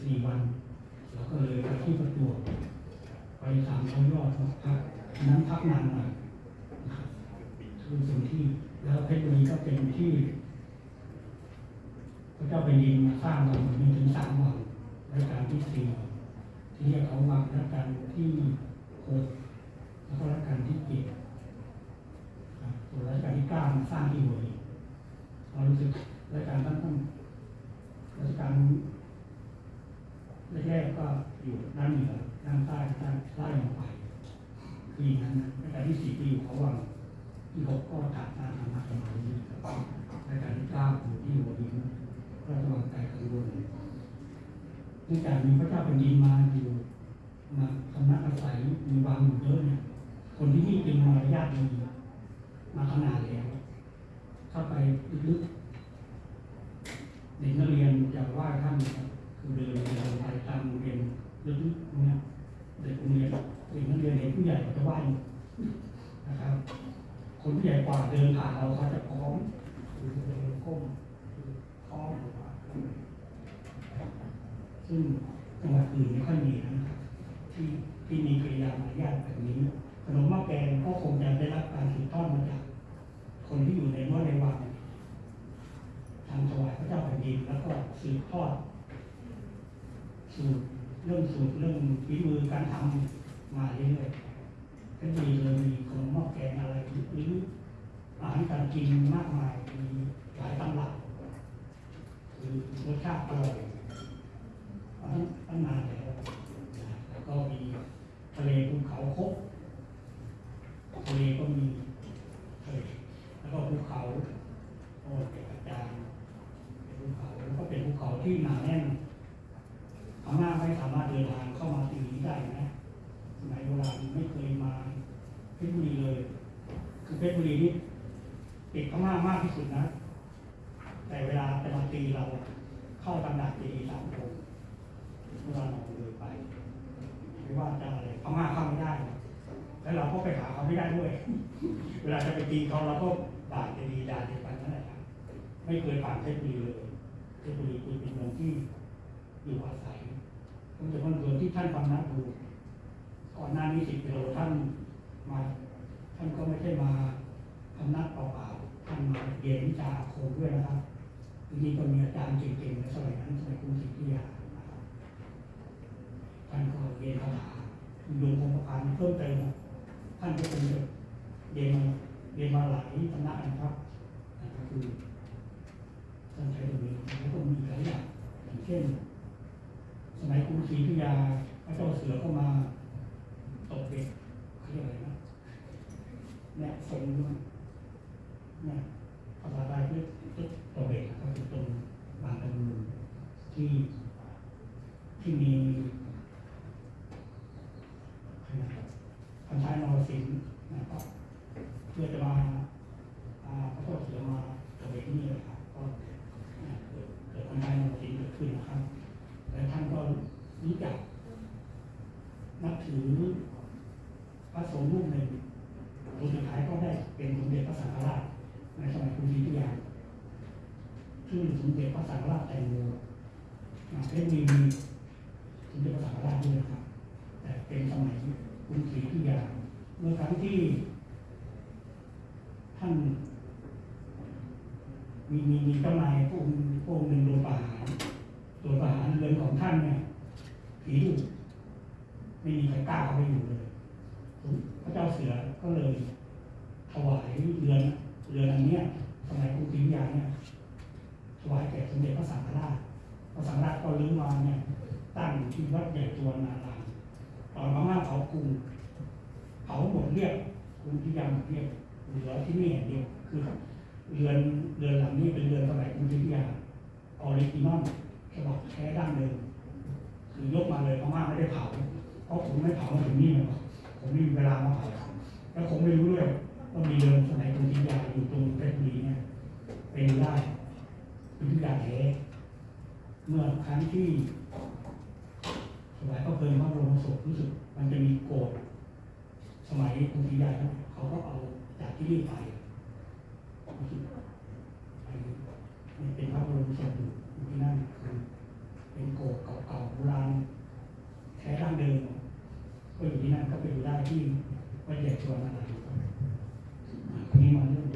กอยู่วันแล้วก็เลยไปที่ประจวบไปสามร้อยยอดพักอันนั้นพักนานหน่อยคือเป็นที่แล้วเพชรบุรีก็เป็นที่พระเจ้าแผ่นดินมาสร้างวังมีถึงสามวังรัชกาลที่สี่ที่เรียกเขาวังรัชกาลที่หกแล้วก็รัชกาลที่เจ็ดครับส่วนรัชกาลที่เก้ามาสร้างที่หัวหินเรารู้สึกรัชกาลตั้งต้นรัชกาล แรกๆก็อยู่ด้านเหนือด้านใต้ด้านไล่ลงไปคืออย่างนั้นนะรัชกาลที่สี่ก็อยู่เขาวังที่หกก็ถัดมาทางมาสมัยนี้ครับรัชกาลที่เก้าอยู่ที่หัวหินราชวังไกลกังวลเนื่องจากมีพระเจ้าแผ่นดินมาอยู่มาคำนักอาศัยมีวังอยู่เยอะเนี่ยคนที่นี่เป็นมารยาทดีมาขนาดแล้วเข้าไปลึกๆเด็กนักเรียนจะไหว้ท่านนะครับ เดินเดินไปตามโรงเรียนลึกๆเนี่ยเด็กโรงเรียนเด็กนักเรียนเห็นผู้ใหญ่เขาจะไหว้นะครับ คนผู้ใหญ่กว่าเดินผ่านเราเขาจะพร้อมคือเดินก้มพร้อมซึ่งจังหวัดอื่นไม่ค่อยมีนะครับที่ที่มีกิริยามารยาทแบบนี้ขนมหม้อแกงก็คงจะได้รับการสืบทอดมาจากคนที่อยู่ในรั้วในวังทางถวายพระเจ้าแผ่นดินแล้วก็สืบทอด สูตรเรื่องสูตรเรื่องฝีมือการทำมาเรื่อยๆก็ดีเลยมีขนมหม้อแกงอะไรหรืออาหารการกินมากมายมีหลายตำรับคือรสชาติอร่อยตั้งตั้งนานแล้วนะแล้วก็มีทะเลภูเขาคกทะเลก็มีทะเลแล้วก็ภูเขาโอ้เป็นอาจารย์เป็นภูเขาแล้วก็เป็นภูเขาที่หนาแน่นพม่าไม่สามารถเดินทางเข้ามาตรงนี้ได้นะสมัยโบราณไม่เคยมาเพชรบุรีเลย คือเพชรบุรีนี่ติดพม่ามากที่สุดนะ แต่เวลาจะมาตีเราเข้าตำหนักตีสามองค์ เมื่อเราออกเลยไปไม่ว่าจะอะไรพม่าเข้าไม่ได้ แล้วเราก็ไปหาเขาไม่ได้ด้วย เวลาจะไป ตีเขาเราก็บาดจะดีดาเดียวกันนั่นแหละครับไม่เคยผ่านเพชรบุรีเลยเพชรบุรีคือเป็นเมืองที่อยู่อาศัยผมจะเป็นเมืองที่ท่านฟังนักดูก่อนหน้านี้สิบกิโลท่านมา ท่านก็ไม่ใช่มาทำนักเปล่าๆท่านมาเรียนวิชาอาคมด้วยนะครับทีนี้ก็มีอาจารย์เก่งๆในสมัยนั้นสมัยกรุงศรีอยุธยาท่านก็เรียนคาถาดูคงประการเพิ่มเติมท่านก็คงจะเรียนมา รียนมาหลายสำนักนะครับนั่นก็คือท่านใช้ตรงนี้แล้วก็มีหลายอย่างอย่างเช่น สมัยกรุงศรีอยุธยาพระเจ้าเสือก็มาตกเบ็ดเขาเรียกอะไรนะเนี่งด้วยนี่ยภาษาไทยเรียกตกเบ็ดก็คือตรงบางตะลูที่ที่มีพันท้ายนรสิงห์นะครับ พื่อจะมาเขาก็เสียมาตรงนี้เลยครับก็เกิดการลงสีเกิดขึ้นนะครับและท่านก็รู้จักนับถือพระสงฆ์รูปหนึ่งรูปสุดท้ายก็ได้เป็นสมเด็จพระสังฆราชในสมัยกรุงศรีอยุธยาชื่อสมเด็จพระสังฆราชแตงโมเป็นมี งที่วัดใหญ่ตัวนาราตอนพม่าเผากรุงเผาหมดเรียบกรุงศรีอยุธยาหมเรียบเหลือที่นี่อย่างเดียวคือเรือนเรือนหลังนี้เป็นเรือนสมัยกรุงศรีอยุธยาออริจินอลฉบับแท้ดั้งเดิมคือยกมาเลยพม่าไม่ได้เผาเพราะผมไม่เผามาถึงนี่มาผมไม่มีเวลามาเผาแล้วผมไม่รู้ด้วยว่ามีเดิมสมัยกรุงศรีอยุธยาอยู่ตรงเพชรบุรีเนี่ยเป็นได้เป็นทุกอย่าแท้เมื่อครั้งที่ สมัยก็เคยพระบรมศพรู้สึกมันจะมีโกดสมัยกรุงศรีอยุธยาเขาก็เอาจากที่นี่ไปรู้สึกไปมันเป็นพระบรมศพอยู่ที่นั่นคือเป็นโกดเก่าๆโบราณแท้ดั้งเดิมก็อยู่ที่นั่นก็ไปดูได้ที่วัดใหญ่ชวนอะไรคนนี้มาเรื่อง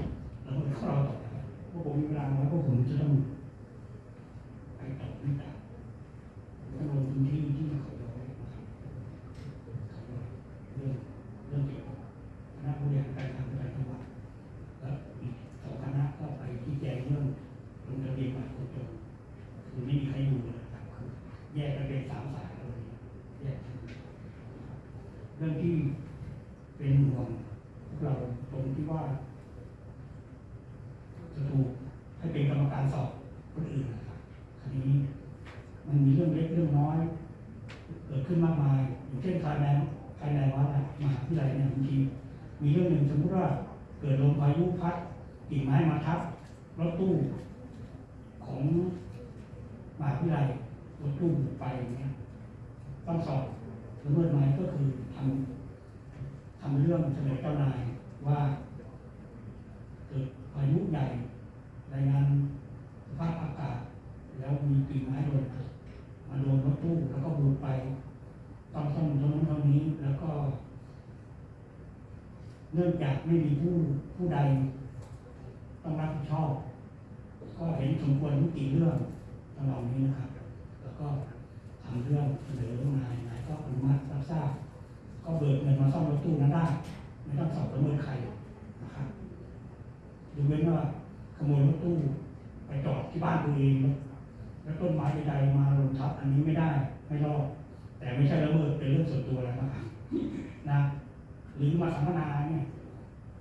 หรือมาสัมมนาเนี่ย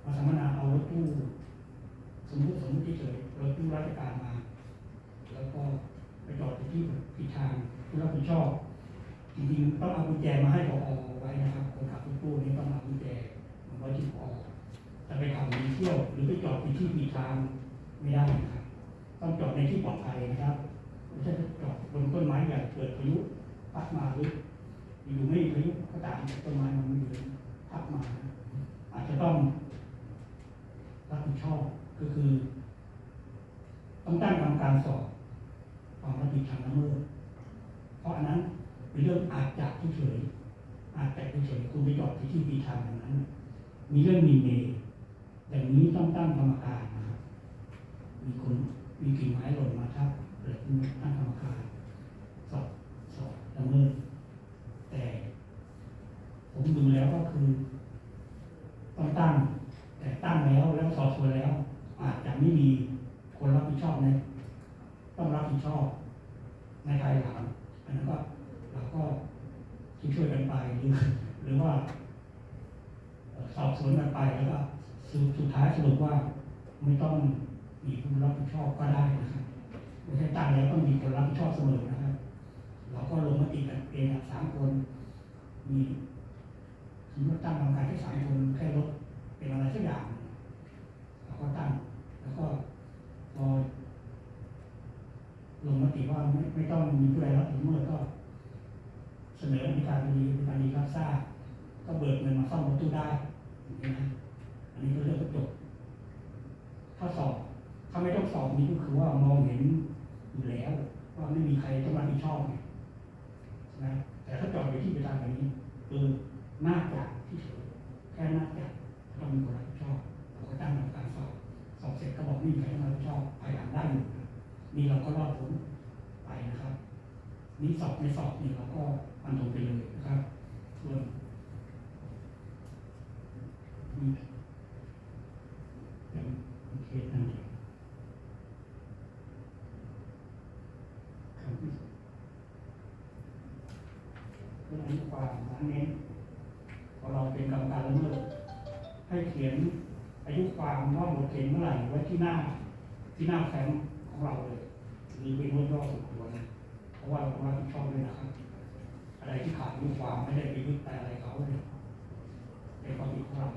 มาสัมมนาเอารถตู้สมมติสมมติเฉยๆรถตู้ราชการมา แล้วก็ไปจอดที่ผิดทางผู้รับผิดชอบจริงๆต้องเอากุญแจมาให้พอไว้นะครับคนขับรถตู้นี่ต้องเอากุญแจมาไว้ที่พอจะไปขับหนีเที่ยว หรือไปจอดในที่ผิดทางไม่ได้นะครับต้องจอดในที่ปลอดภัยนะครับไม่ใช่จอดบนต้นไม้ใหญ่เกิดพายุพัดมาหรืออยู่ไม่พายุก็ตามต้นไม้มันไม่อ ยู่พัดมา อาจจะต้องรับผิดชอบก็คือ ต้องตั้งกรรมการสอบความรับผิดทางละเมิดเพราะอันนั้นเป็นเรื่องอาจจะเฉยอาจจะเฉยคุณไปจอดที่ที่ปีทางอย่างนั้น มีเรื่องมีเมย์อย่างนี้ต้องตั้งกรรมการนะครับมีคนมีกิ่งไม้หล่นมาทับเกิดตั้งกรรมการสอบสอบละเมิด ผมดูแล้วก็คือต้องตั้ง แต่ตั้งแล้วแล้วสอบสวนแล้ว อาจจะไม่มีคนรับผิดชอบในต้องรับผิดชอบ ในภายหลังอันนั้นก็เราก็ช่วยกันไปหรือหรือว่า สอบสวนกันไปแล้วก็สุดสุดท้ายสรุปว่าไม่ต้องมีผู้รับผิดชอบก็ได้นะครับไม่ใช่ตั้งแล้วต้องมีคนรับผิดชอบเสมอนะครับ เราก็ลงมติกันเองอะสามคนมี สมมติตั้งกรรมการแค่สามคนแค่ลดเป็นอะไรสักอย่างเราก็ตั้ง แล้วก็พอลงมติว่าไม่ไม่ต้องมีผู้ใดรับผิดชอก็เสนอในการดีในการดีรับทราบก็เบิกเงินมาซ่อมรถตู้ได้อย่างนี้นะอันนี้ก็เรื่องก็จบถ้าสอบถ้าไม่ต้องสอบนี้ก็คือว่ามองเห็นอยู่แล้วว่าไม่มีใครต้องรับผิดชอบไงใช่ไหมแต่ถ้าจอดอยู่ที่เวลาแบบนี้คือ น่าจะที่เฉยแค่น่าจะต้องมีคนรับผิดชอบเราก็ตั้งกรรมการสอบสอบเสร็จก็บอกไม่ใครต้องรับผิดชอบภายหลังได้อยู่นะนี่เราก็รอดพ้นไปนะครับ นี่สอบไม่สอบนี่เราก็มันตรงไปเลยนะครับ ส่วนนี่เป็นเคสนั่นเองครับเรื่องอายุความนั้นเน้น เป็นกรรมการละเมิดให้เขียนอายุความว่าหมดเขตเมื่อไหร่ไว้ที่หน้าที่หน้าแฟ้มของเราเลยมีเป็นรุ่นย่อสุดตัวนะเพราะว่าเราต้องรับผิดชอบด้วยนะครับ อะไรที่ขาดอายุความไม่ได้ไปยึดแต่อะไรเขาเลยในความผิดของเรา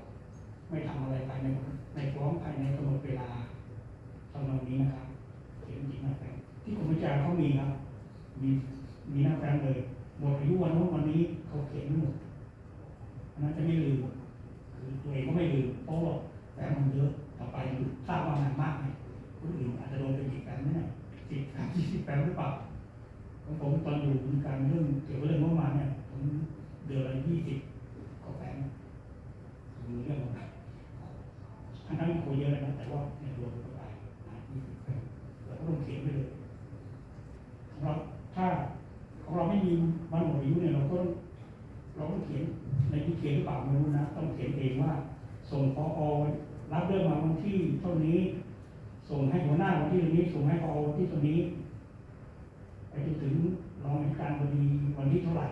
ไม่ทำอะไรภายในในฟ้องภายในกำหนดเวลาตำนองนี้นะครับเขียนจริงนะแฟนที่กรมวิจารณ์เขามีครับมีมีหน้าแฟ้มเลยหมดอายุวันโน้นวันนี้เขาเขียนไม่หมด อันนั้นจะไม่ลืมคือตัวเองก็ไม่ลืมเพราะว่าแฟ้มมันเยอะต่อไปทราบว่างานมากเนี่ยคนอื่นอาจจะโดนไปกี่แฟ้มไม่ได้สิบสามยี่สิบแฟ้มหรือเปล่าของผมตอนอยู่วงการเรื่องเกี่ยวกับเรื่องงบประมาณเนี่ยผมเดือนละยี่สิบกว่าแฟนมีเรื่องอะไรทั้งนั้นคุยเยอะนะแต่ว่าในรวมเข้าไปนะยี่สิบแฟนเราก็ต้องเขียนไปเลยเราถ้าของเราไม่มีวันหมดอายุเนี่ยเราก็ เราต้องเขียนในที่เขียนหรือเปล่าไม่รู้นะ ต้องเขียนเองว่า ส่งพอรับเรื่องมาวันที่เท่านี้ ส่งให้หัวหน้าวันที่ตรงนี้ ส่งให้พอวันที่ตรงนี้ไปจนถึงรองอัยการบดีวันที่เท่าไหร่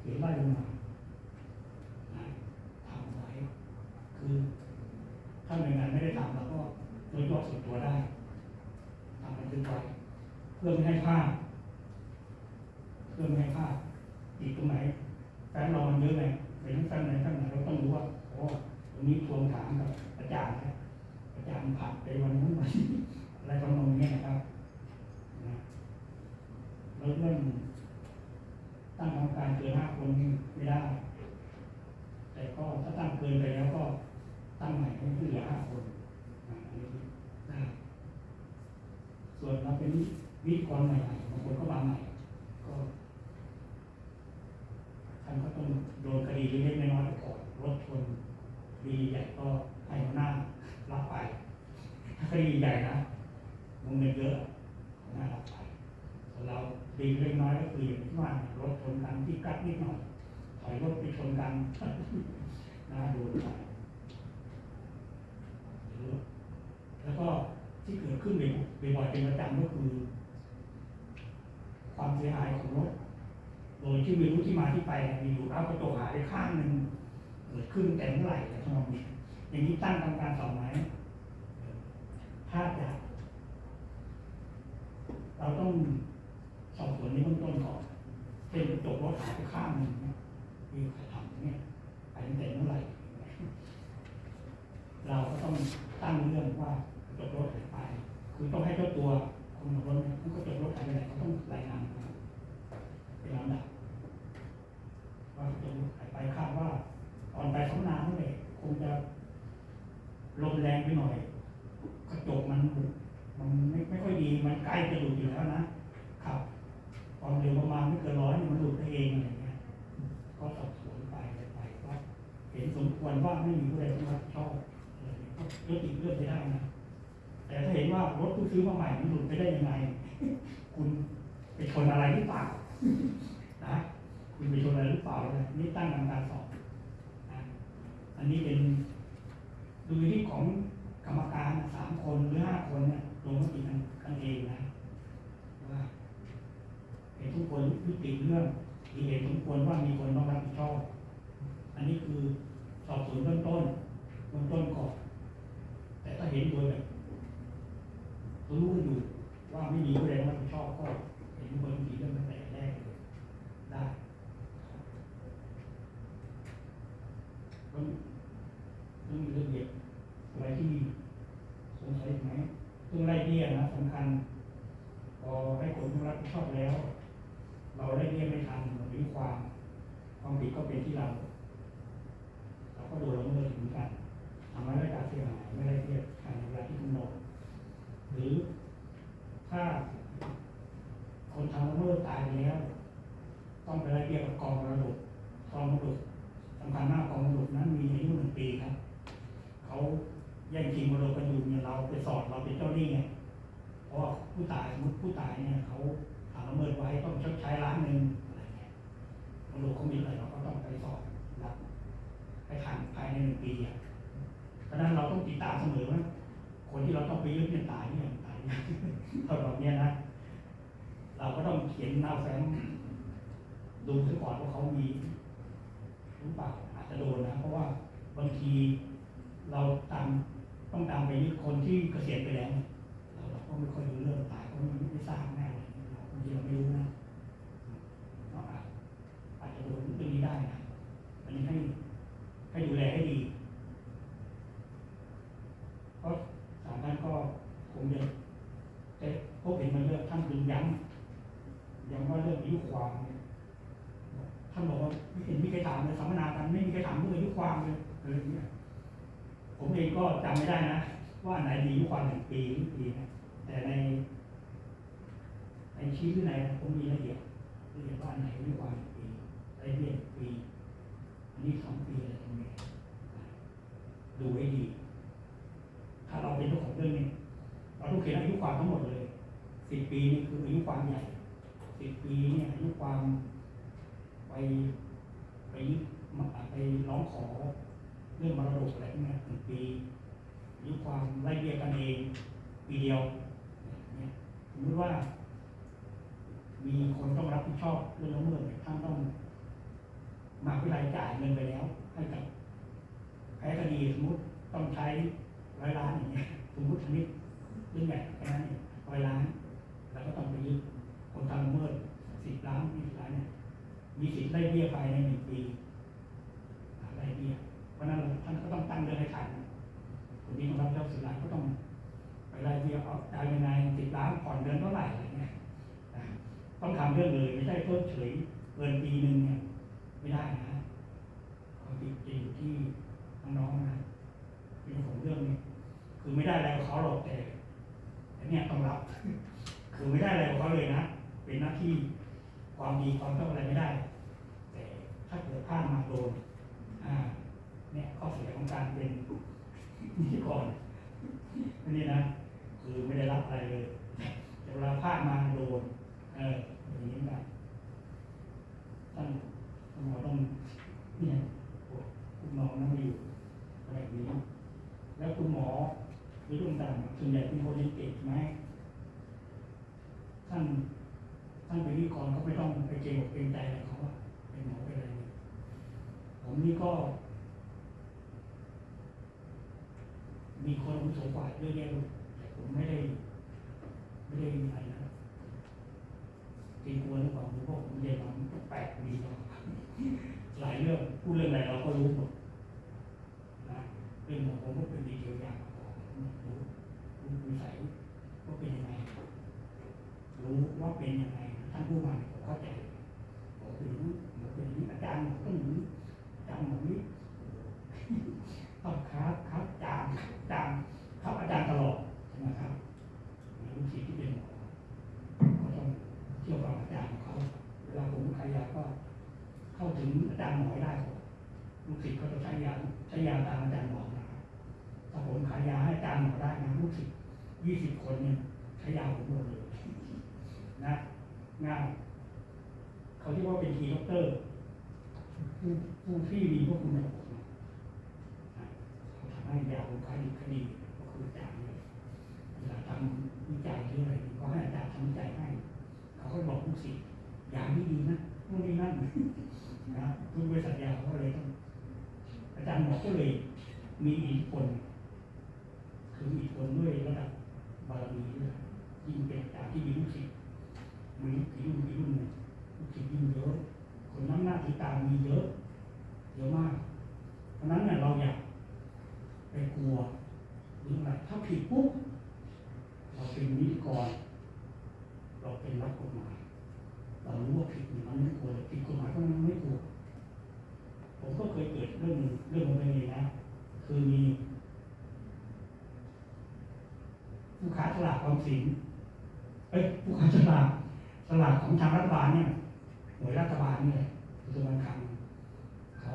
เขียนไล่ลงมาทำไว้คือถ้าหน่วยงานไม่ได้ทำเราก็โดยตัวส่วนตัวได้ทำบันทึกไว้เพื่อไม่ให้พลาดเพื่อไม่ให้พลาดอีกตรงไหน แฟ้มเรามันเยอะไงเป็นทั้งแฟ้มไหนแฟ้มไหนเราต้องรู้ว่าโอ้ตรงนี้ทวงถามกับอาจารย์นะอาจารย์ผัดไปวันนู้นวันนี้อะไรทำนองนี้นะครับนะแล้วเรื่องตั้งกรรมการเกินห้าคนไม่ได้ แต่ก็ถ้าตั้งเกินไปแล้วก็ตั้งใหม่ให้เหลือห้าคนอ่าอันนี้ได้ส่วนเราเป็นวิทยากรใหม่ๆบางคนก็มาใหม่ ก็ ท่านก็ต้องโดนคดีเล็กๆน้อยๆก่อนรถชนคดีใหญ่ก็ให้หัวหน้ารับไป ถ้าคดีใหญ่นะวงเงินเยอะหัวหน้ารับไปส่วนเราดีเล็กน้อยก็คืออย่างที่ว่ารถชนกันที่กัดนิดหน่อยถอยรถไปชนกันน่าดูไปแล้วก็ที่เกิดขึ้นบ่อยๆเป็นประจำก็คือ ความเสียหายของรถ โดยที่ไม่รู้ที่มาที่ไปมีอยู่เอากระจกหายไปข้างหนึ่งเกิดขึ้นแต่เมื่อไหร่อะไรทำนองนี้อย่างนี้ตั้งกรรมการสอบไหมถ้าจะเราต้องสอบสวนในเบื้องต้นก่อนเช่นจบรถหายไปข้างหนึ่งมีใครทำเนี่ยไปตั้งแต่เมื่อไหร่ เราก็ต้องตั้งเรื่องว่าจบรถหายไป คือต้องให้เจ้าตัวคนขับรถผู้ก็จบรถหายไปไหนเขาต้องรายงานมาเป็นลำดับ ว่าจบรถหายไปคาดว่าตอนไปสำนานนั่นแหละคงจะลมแรงไปหน่อย กระจกมันมันไม่ไม่ค่อยดี มันใกล้จะหลุดอยู่แล้วนะ ครับความเร็วประมาณไม่เกินร้อยเนี่ยมันหลุดไปเองอะไรเงี้ย ก็สอบสวนไปอะไรไปก็เห็นสมควรว่าไม่มีผู้ใดต้องรับผิดชอบอะไรเงี้ย ก็ยกติเรื่องไปได้นะแต่ถ้าเห็นว่ารถเพิ่ซื้อมาใหม่มันหลุดไปได้ยังไง คุณไปชนอะไรหรือเปล่านะคุณไปชนอะไรหรือเปล่านี่ตั้งกรรมการสอบนะอันนี้เป็นดูที่ของกรรมการสามคนหรือห้าคนเนี่ยลงมติกันกันเองนะว่าเห็นทุกคนยุติเรื่องมีเหตุสมควรว่ามีคนต้องรับผิดชอบ อันนี้คือสอบสวนเบื้องต้นเบื้องต้นก่อน ถ้าเห็นโดยแบบรู้อยู่ว่าไม่มีผู้ใดต้องรับผิดชอบก็เห็นคนมีเรื่องตั้งแต่แรกเลยได้ต้องต้องมีรื่องเด็กอะไรที่สงสัยไหมเรื่องไล่เบี้ยนะสำคัญ พอให้คนต้องรับผิดชอบแล้ว เราไล่เบี้ยไม่ทันหรือความ ความผิดก็เป็นที่เราเราก็โดนละเมิดเหมือนกัน ทำให้รายการเสียหายไม่ได้เทียบภายในเวลาที่กำหนดหรือถ้าคนทำละเมิดตายไปแล้ว ต้องไปไล่เรียกกับกองมรดกกองมรดกสำคัญมากกองมรดกนั้นมีอายุหนึ่งปีครับเขาแย่งชิงมรดกกันอยู่เนี่ยเราไปสอดเราเป็นเจ้าหนี้ไงเพราะผู้ตายสมมติผู้ตายเนี่ยเขาทำละเมิดไว้ต้องชดใช้ล้านหนึ่งอะไรเงี้ยมรดกเขามีอะไรเราก็ต้องไปสอบรับไปทันภายในหนึ่งปีอะ เพราะนั้นเราต้องติดตามเสมอว่าคนที่เราต้องไปยึดเนี่ยตายเนี่ยตายเนี่ยตอนแบบเนี้ยนะ เราก็ต้องเขียนหน้าแฟ้มดูซะก่อนว่าเขามีรือเปล่าอาจจะโดนนะ เพราะว่าบางทีเราตามต้องตามไปยึดคนที่เกษียณไปแล้วเราก็ไม่ค่อยรู้เรื่องตายก็ไม่ไม่ทราบแน่เลยเราบางทีเราไม่รู้นะอาจอาจจะโดนเรื่องนี้ได้นะอันนี้ให้ให้ดูแลให้ดี เพราะ สามท่านก็คงจะจะพบเห็นมาเยอะท่านดึงย้ำย้ำว่าเรื่องอายุความเนี่ยท่านบอกว่าไม่เห็นมีใครถามเลยสัมมนากันไม่มีใครถามเรื่องอายุความเลยอะไรอเงี้ยผมเองก็จำไม่ได้นะว่าไหนดีอายุความหนึ่งปีหรือปีนะแต่ในในชี้ที่ไหนผมมีละเอียดละเอียดว่าไหนอายุความหนึ่งปีอะไรเรียนปีอันนี้สองปีอะไรตรงนี้ดูให้ดี ถ้าเราเป็นเจ้าของเรื่องนี้เราต้องเขียนอายุความทั้งหมดเลยสิบปีนี่คืออายุความใหญ่สิบปีเนี่ยอายุความไปไปมาไปร้องขอเรื่องมรดกอะไรพวกเนี้ยหนึ่งปีอายุความไล่เรียกกันเองปีเดียวเนี่ยสมมติว่า มีคนต้องรับผิดชอบเรื่องละเมิดเนี่ยท่านต้องมาวิทยาลัยจ่ายเงินไปแล้ว ให้กับแพ้คดีสมมติต้องใช้ ร้อยล้านอย่างเงี้ยสมมติชนิดเรื่องใหญ่แค่นั้นเองร้อยล้าน แล้วก็ต้องไปยึดคนทำละเมิดสิบล้านยี่สิบล้านเนี่ยมีสิทธิ์ไล่เบี้ยภายในหนึ่งปีไล่เบี้ยเพราะนั้นท่านก็ต้องตั้งเรื่องให้ทันคนนี้ต้องรับเจ้าสิบล้านก็ต้องไปไล่เบี้ยเอาจ่ายยังไงสิบล้านผ่อนเดือนเท่าไหร่อะไรเงี้ยต้องทำเรื่องเลยไม่ใช่เพิ่มเฉยเกินปีหนึ่งเนี่ยไม่ได้นะความผิดจะอยู่ที่น้องๆนะเป็นของเรื่องเนี้ คือไม่ได้อะไรกับเขาหรอกแต่เนี่ยต้องรับ คือไม่ได้อะไรกับเขาเลยนะ เป็นหน้าที่ความดีความชอบอะไรไม่ได้ แต่ถ้าเกิดพลาดมาโดนอ่าเนี่ยข้อเสียของการเป็นนิติกรอันนี้นะคือไม่ได้รับอะไรเลยแต่เวลาพลาดมาโดนเอออย่างนี้นะท่านท่านหมอต้องเนี่ยคุณหมอนั่งอยู่แบบนี้ แล้วคุณหมอ หรือดวงตางส่วนใหญ่เป็นคนเรียนเก่งไหมท่านท่านเป็นนิกรก็ไม่ต้องไปเกรงอกเกรงใจอะไรเขาเป็นหมอเป็นอะไรเนี่ยผมนี่ก็ มีคนอาวุโสกว่าเยอะแยะแต่ผมไม่ได้ไม่ได้อะไรนะเกรงกลัวหรือเปล่าหรือว่าผมเรียนมามันก็แปลกดีเนาะหลายเรื่องพูดเรื่องอะไรเราก็รู้หมดนะเรื่องของผมก็เป็นดีเทลอย่างมาก่อนรู้รู้นิสัยว่าเป็นยังไง รู้ว่า เป็นยังไงท่านผู้มาเนี่ยเข้าใจบอกเป็นอย่างนี้บอกเป็นอางนี้อาจารย์บอกต้องอย่างนี้อาจารย์บอกนี้ต้องครับครับอาจารย์อาจารย์ครับอาจารย์ตลอดใช่ไหมครับลูกศิษย์ที่เป็นหมอก็ต้องเชื่อฟังอาจารย์ของเขาเวลาผมขายยาก็เข้าถึงอาจารย์หมอได้ก่อนลูกศิษย์ก็จะใช้ยาใช้ยาตามอาจารย์บอกนะถ้าผมขายยาให้อาจารย์หมอได้นะลูกศิษย์ยี่สิบคนเนี่ยใช้ยาผมหมดเลยนะ งายเขาเรียกว่าเป็นทีด็อกเตอร์ผู้ผู้ที่มีพวกคุณสมบัติทำให้ยาของคดีคดีก็คืออาจารย์เลยเวลาทำวิจัยหรืออะไรก็ให้อาจารย์ทำวิจัยให้ เขาก็บอกลูกศิษย์ยาไม่ดีนะนู่นนี่นั่นนะทุกบริษัทยาเขาเลยต้องอาจารย์หมอก็เลยมีอิทธิพลคือมีอิทธิพลด้วยระดับบารมีด้วยยิ่งเป็นอาจารย์ที่มีลูกศิษย์ มีกี่รุ่นกี่รุ่นเนี่ยลูกศิษย์ยิ่งเยอะ คนน้ำหน้าถือตามีเยอะเยอะมาก เพราะนั้นเนี่ยเราอยากไปกลัวหรืออะไรถ้าผิดปุ๊บเราเป็นนิกรเราเป็นรักกฎหมายเรารู้ว่าผิดมันไม่ควรผิดกฎหมายก็มันไม่ควรผมก็เคยเกิดเรื่องหนึ่งเรื่องของตัวเองนะคือมีผู้ค้าฉลากความสินเอ้ยผู้ค้าฉลาก สลากของทางรัฐบาลเนี่ยหน่วยรัฐบาลนี่แหละกระทรวงการคลังเขา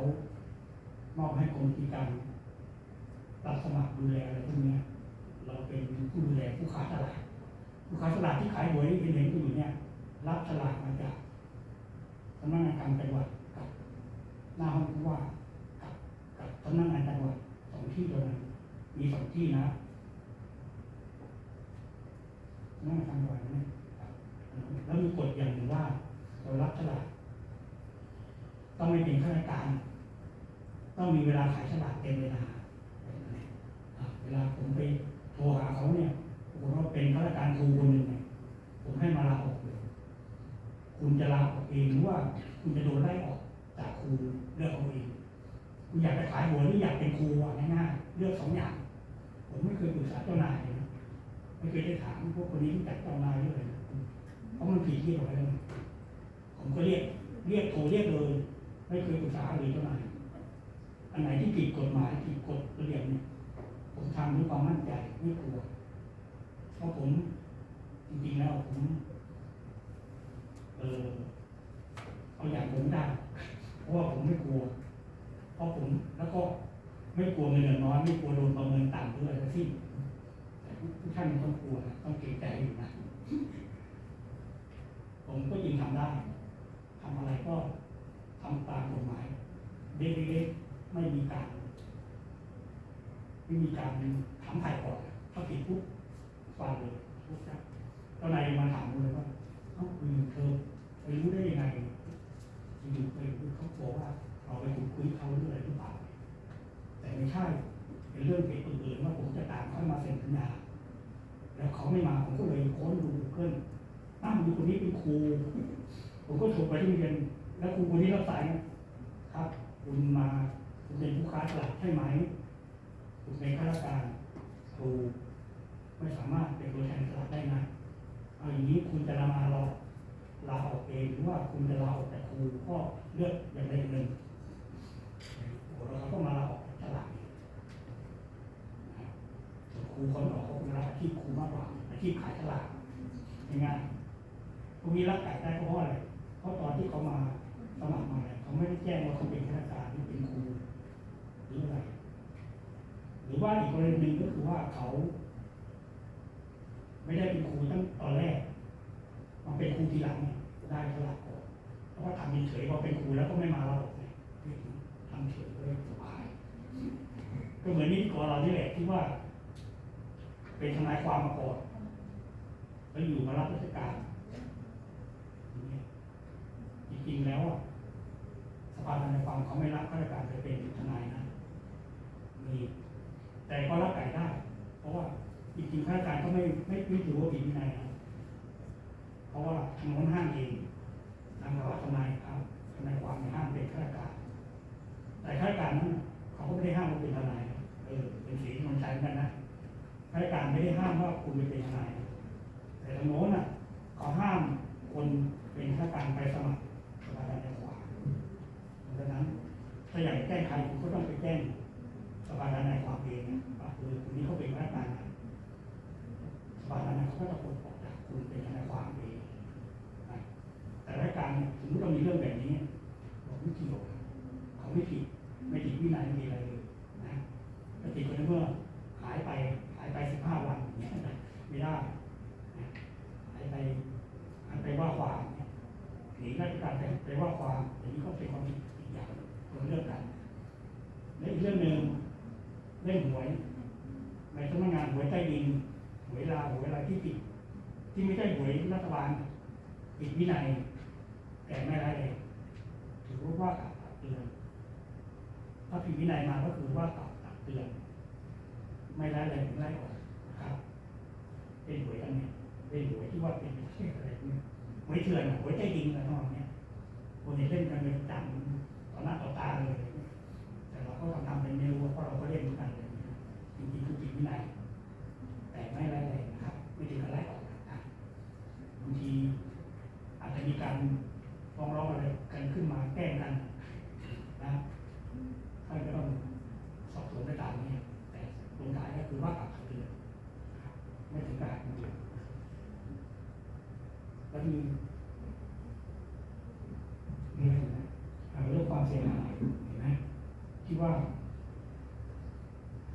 มอบให้กรมกิจการรับสมัครดูแลอะไรพวกเนี้ยเราเป็นผู้ดูแลผู้ค้าตลาดผู้ค้าตลาดที่ขายหวยเป็นเห็นอยู่เนี่ย รับสลากมาจากสำนักงานการจังหวัดกับหน้าห้องผู้ว่ากับกับสำนักงานจังหวัดสองที่เท่านั้นมีสองที่นะสำนักงานจังหวัดนะ แล้วมีกฎอย่างหนึ่งว่าเรารับสลากต้องไม่เป็นข้าราชการ ต้องมีเวลาขายฉลากเต็มเวลา เวลาผมไปโทรหาเขาเนี่ยผมว่าเป็นข้าราชการครูคนหนึ่งเนี่ยผมให้มาลาออกเลย คุณจะลาออกเองหรือว่า คุณจะโดนไล่ออกจากครูเลือกเอาเองคุณอยากจะขายหัวหรืออยากเป็นครูอะง่ายๆเลือกสองอย่าง ผมไม่เคยปรึกษาเจ้านายเลยนะไม่เคยได้ถามพวกคนนี้รู้จักเจ้านายด้วยนะ ราะมันผิดที่เราแล้นผมก็เรียก เรียกโทรเรียกเลยไม่เคยปรึกษาเลยเจ้านายอันไหนที่ผิดกฎหมายผิดกฎระเบียบเนี่ยผมทำด้วยความมั่นใจไม่กลัวเพราะผมจริงๆแล้วผมเออเอาอย่างผมได้เพราะว่าผมไม่กลัว เพราะผมแล้วก็ไม่กลัวเงินเดือนน้อยไม่กลัวโดนประเมินต่ำด้วยทั้งสิ้นแต่ทุกท่านต้องกลัวนะต้องเกรงใจอยู่นะ ผมก็ยิงทำได้ทำอะไรก็ทำตามกฎหมายเล็กๆไม่มีการ ไม่มีการถามถ่ายก่อนถ้าผิดปุ๊บฟันเลยปุ๊บครับเจ้านายมาถามเลยว่าเอ้าคุณเธอไปรู้ได้ยังไงอยู่ไปเขาบอกว่าเราไปคุยเขาเรื่องอะไรหรือเปล่าแต่ไม่ใช่เป็นเรื่องเหตุอื่นๆว่าผมจะตามเขามาเซ็นสัญญาแล้วเขาไม่มาผมก็เลยค้นดูเพื่อน อ้าวมีคนนี้เป็นครู ผมก็โทรไปที่โรงเรียน แล้วครูคนนี้รับสายนะครับ คุณมาคุณเป็นผู้ค้าตลาดใช่ไหมคุณเป็นข้าราชการครูไม่สามารถเป็นตัวแทนตลาดได้นะเอาอย่างนี้คุณจะลามาเราลาออกเองหรือว่าคุณจะลาออกแต่ครูก็เลือกอย่างใดอย่างหนึ่งโอ้เราต้องมาลาออกจากตลาดครูคนออกเขาคงรักอาชีพครูมากกว่าอาชีพขายตลาดง่ายๆ กนี้รับไก่ได้ก็เพราะอะไรเพราะตอนที่เขามาสมัครมาเนี่ยเขาไม่ได้แจ้งว่าเขาเป็นข้าราชการหรือเป็นครูหรืออะไรหรือว่าอีกกรณีหนึ่งก็คือว่าเขา ไม่ได้เป็นครูตั้งตอนแรกมาเป็นครูทีหลังได้สลักก่อนเพราะว่าทำเฉยๆพอเป็นครูแล้วก็ไม่มาเราออกเนี่ยทำเฉยก็เลยสบาย ก็เหมือนนิติกรเรานี่แหละที่ว่า เป็นทนายความมาก่อนแล้วอยู่มารับราชการอย่างเงี้ยจ ริง ๆ แล้วอะสภาทนายความเขาไม่รับข้าราชการไปเป็นทนายนะมีแต่ก็รับไก่ได้ เพราะว่าจริงๆข้าราชการก็ไม่ไม่ไม่ถือว่าผิดวินัยนะเพราะว่าทางโน้นห้ามเองทางเราทนายครับทนายความในห้ามเป็นข้าราชการ แต่ข้าราชการนั้นเขาก็ไม่ได้ห้ามว่าเป็นทนายเออเป็นสีที่มันใช้เหมือนกันนะข้าราชการไม่ได้ห้ามว่าคุณไปเป็นทนายนะแต่ทางโน้นน่ะเขาห้ามคนเป็นข้าราชการไปสมัครสภาทนายความเพราะฉะนั้นถ้าอยากแก้ไขคุณก็ต้องไปแจ้ง สภาทนายความเองเนี่ยว่าคือคนนี้เขาเป็นพนักงานนะสภาทนายเขาก็จะปลดออกจากคุณเป็นทนายความเองนะแต่รายการเนี่ยถึงเรามีเรื่องแบบนี้เราไม่เกี่ยวนะเขาไม่ผิดไม่ผิดวินัยไม่มีอะไรเลยนะแต่ผิดคนเมื่อหายไปหายไปสิบห้าวันอย่างเงี้ยไม่ได้นะหายไปหายไปว่าความเนี่ยหนีราชการไปไปว่าความอย่างนี้ก็เป็นความผิดอีกอย่างคนละเรื่องกัน และอีกเรื่องหนึ่งเรื่องหวยในสำนักงานหวยใต้ดินหวยลาวหวยอะไรที่ผิดที่ไม่ใช่หวยรัฐบาลผิดวินัยแต่ไม่ร้ายแรงถือว่าว่ากล่าวตักเตือนถ้าผิดวินัยมาก็คือว่ากล่าวตักเตือน ไม่ร้ายแรงไม่ไล่ออกนะครับเป็นหวยอันเนี้ยเป็นหวยที่ว่าเป็นประเทศอะไรเนี่ย หวยเถื่อนอะหวยใต้ดินอะไรทั้งหมดเนี้ยคนที่เล่นกันเป็นประจำต่อหน้าต่อตาเลย แต่เราก็ทำเป็นไม่รู้เพราะเราก็เล่นกันเลยจริงๆคือจิตวินัยแต่ไม่ไล่เลยนะครับไม่ถึงกับไล่ออกนะครับบางทีอาจจะมีการฟ้องร้องอะไรกันขึ้นมาแกล้งกันนะท่านก็ต้องสอบสวนไปตามนี้แต่ลงท้ายก็คือว่ากลับเตือนนะครับไม่ถึงกับหักมือแล้วมี ว่า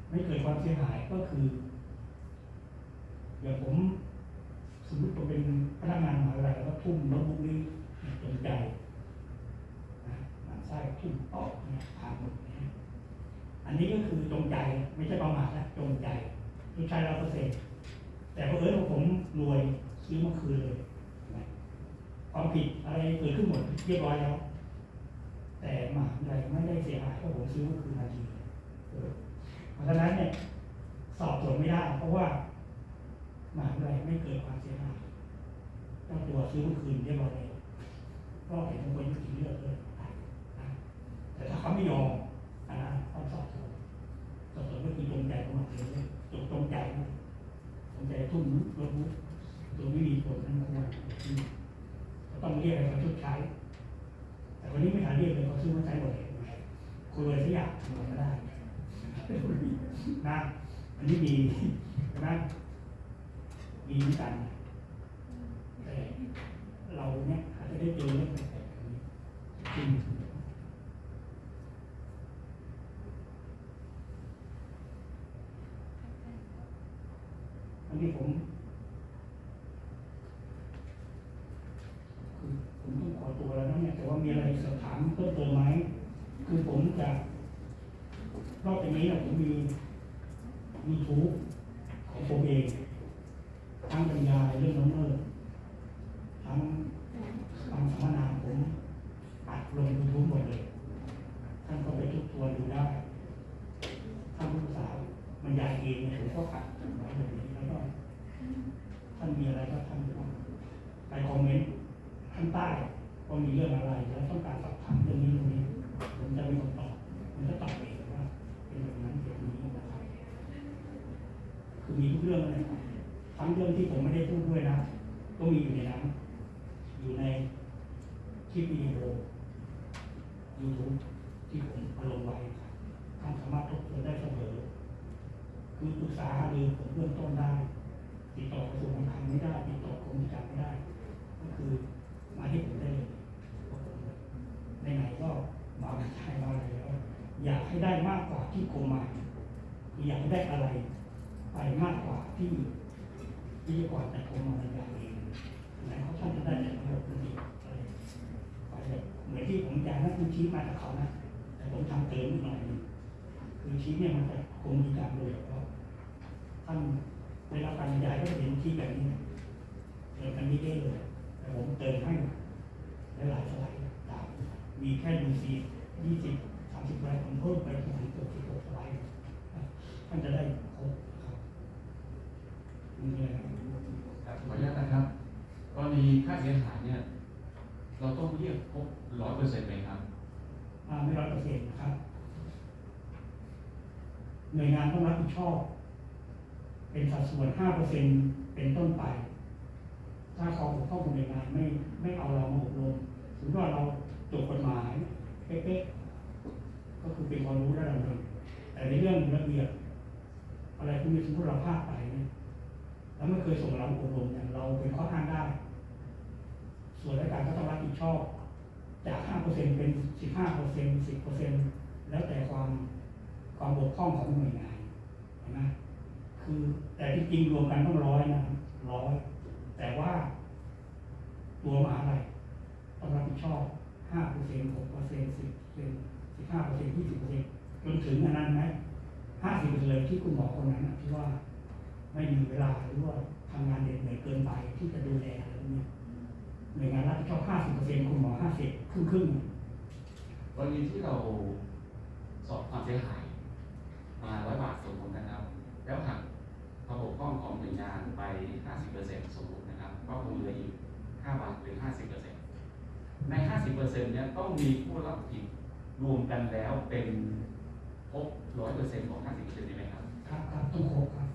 ไม่เกิดความเสียหายก็คืออย่างผมสมมติผมเป็นพนักงานมหาวิทยาลัยแล้วก็ทุ่มโน้ตบุ๊กนี้จงใจนะมันไส้ทุ่มโต๊ะเนี่ยพังหมดนะอันนี้ก็คือจงใจ ไม่ใช่ประมาทนะจงใจจงใจเราเปอร์เซ็นต์แต่พอเออผมรวยซื้อเมื่อคืนเลยความผิดอะไรเกิดขึ้นหมดเรียบร้อยแล้ว แต่มหาวิทยาลัยไม่ได้เสียหายเพราะผมซื้อเมื่อคืนนาทีเออเพราะฉะนั้นเนี่ยสอบสวนไม่ได้ เพราะว่ามหาวิทยาลัยไม่เกิดความเสียหายเจ้าตัวซื้อเมื่อคืนเรียบร้อยแล้วก็เห็นคนยุติเลือกเลยนะแต่ถ้าเขาไม่ยอมอันนั้นต้องสอบสวนสอบสวนก็คือจงใจของมันเองจงจงใจจงใจทุ่มรถบุ๊กโดยไม่มีผลนั้นควรอืมก็ต้องเรียกอะไรมาชดใช้ แต่คนนี้ไม่ทันเรียกเลยเขาซื้อมาใช้หมดเลยคุยอะไรสักอย่างทำอะไรก็ได้นะอันนี้มีนะมีเหมือนกันแต่เราเนี่ยอาจจะได้เจอเรื่องแปลกๆแบบนี้จริงอันนี้ผม คือ ผมต้องขอตัวแล้วนะเนี่ยแต่ว่ามีอะไรสอบถามเพิ่มเติมไหมคือผมจะรอบนี้นะผมมีมีทูของผมเองทั้งบรรยายเรื่องน้องเมอร์ทั้งทำสัมมนาผมอัดลง YouTube หมดเลย ท่านก็ไปทุกตัวดูได้ท่านผู้สาวบรรยายเองเนี่ยผมก็อัดไว้แบบนี้แล้วก็ ท่านมีอะไรก็ท่านก็ไปคอมเมนต์ข้างใต้ว่ามีเรื่องอะไร แล้วต้องการสอบถามเรื่องนี้เรื่องนี้ ผมจะเป็นคนตอบผมจะตอบเองว่า เป็นแบบนั้นแบบนี้นะครับ คือมีทุกเรื่องเลยทั้งเรื่องที่ผมไม่ได้พูดด้วยนะ ก็มีอยู่ในนั้น อยู่ในคลิปวิดีโอ YouTube ที่ผมเอาลงไว้ครับท่านสามารถทบทวนได้เสมอ คือปรึกษาหารือผมเบื้องต้นได้ ติดต่อกระทรวงการคลังไม่ได้ ติดต่อกรมกิจการไม่ได้ ก็คือมาที่ผมได้เลยเพราะผมไหนๆก็มาใช้มาอะไรแล้ว อยากให้ได้มากกว่าที่กรมมาคืออยากให้ได้อะไร ไปมากกว่าที่ ที่กว่าแต่กรมมาบรรยายเองไหนเขาท่านจะได้แต่ระบบนิอะไรไปเลยเหมือนที่ผมอยากให้คุณชี้มาจากเขานะแต่ผมทำเติมอีกหน่อยหนึงคือชี้เนี่ยมันจะกรมกิจการโดยเฉพาะท่านได้รับการบรรยายก็เห็นชี้แบบนี้เติมกันนี้ได้เลย แต่ผมเติมให้หลายสไลด์ตามมีแค่ดูซียี่สิบสามสิบไลด์ผมเพิ่มไปถึงเกือบสิบหกสไลด์ท่านจะได้ครบครับนี่เลย ครับขออนุญาตนะครับกรณีค่าเสียหายเนี่ย เราต้องเรียกครบร้อยเปอร์เซ็นต์ไหมครับอ่าไม่ร้อยเปอร์เซ็นต์นะครับ หน่วยงานต้องรับผิดชอบ เป็นสัดส่วนห้าเปอร์เซ็นต์เป็นต้นไป ถ้าเขาเข้าหน่วยงานไม่ไม่เอาเรามาอบรมสมมติว่าเราจกฎหมายเป๊ะๆก็คือเป็นความรู้ระดับหนึ่งแต่ในเรื่องระเบียบอะไรพวกนี้สมมติเราพลาดไปเนี่ย แล้วไม่เคยส่งเราอบรมเนี่ยเราเป็นข้ออ้างได้ ส่วนราชการก็ต้องรับผิดชอบ จากห้าเปอร์เซ็นเป็นสิบห้าเปอร์เซ็นสิบเปอร์เซ็นแล้วแต่ความความบกพร่องของหน่วยงานเห็นไหมคือแต่ที่จริงรวมกันต้องร้อยนะร้อยแต่ว่า ตัวมหาลัยต้องรับผิดชอบห้าเปอร์เซ็นหกเปอร์เซ็นสิบเปอร์เซ็นสิบห้าเปอร์เซ็นยี่สิบเปอร์เซ็นจนถึงอันนั้นไหมห้าสิบเลยที่คุณหมอคนนั้นที่ว่า ไม่มีเวลาหรือว่าทำงานเหน็ดเหนื่อยเกินไปที่จะดูแลอะไรพวกนี้หน่วยงานรับผิดชอบห้าสิบเปอร์เซ็นคุณหมอห้าสิบครึ่งครึ่งๆกรณีที่เราสอบความเสียหาย มาร้อยบาทสมมตินะครับ แล้วหักความบกพร่องของหน่วยงานไป 50%สมมตินะครับ ก็คงเหลืออีก 5 บาทหรือ 50%ใน 50%เนี้ยต้องมีผู้รับผิดรวมกันแล้วเป็นครบ100%ของ 50%ใช่ไหมครับ ครับครับต้องครบครับ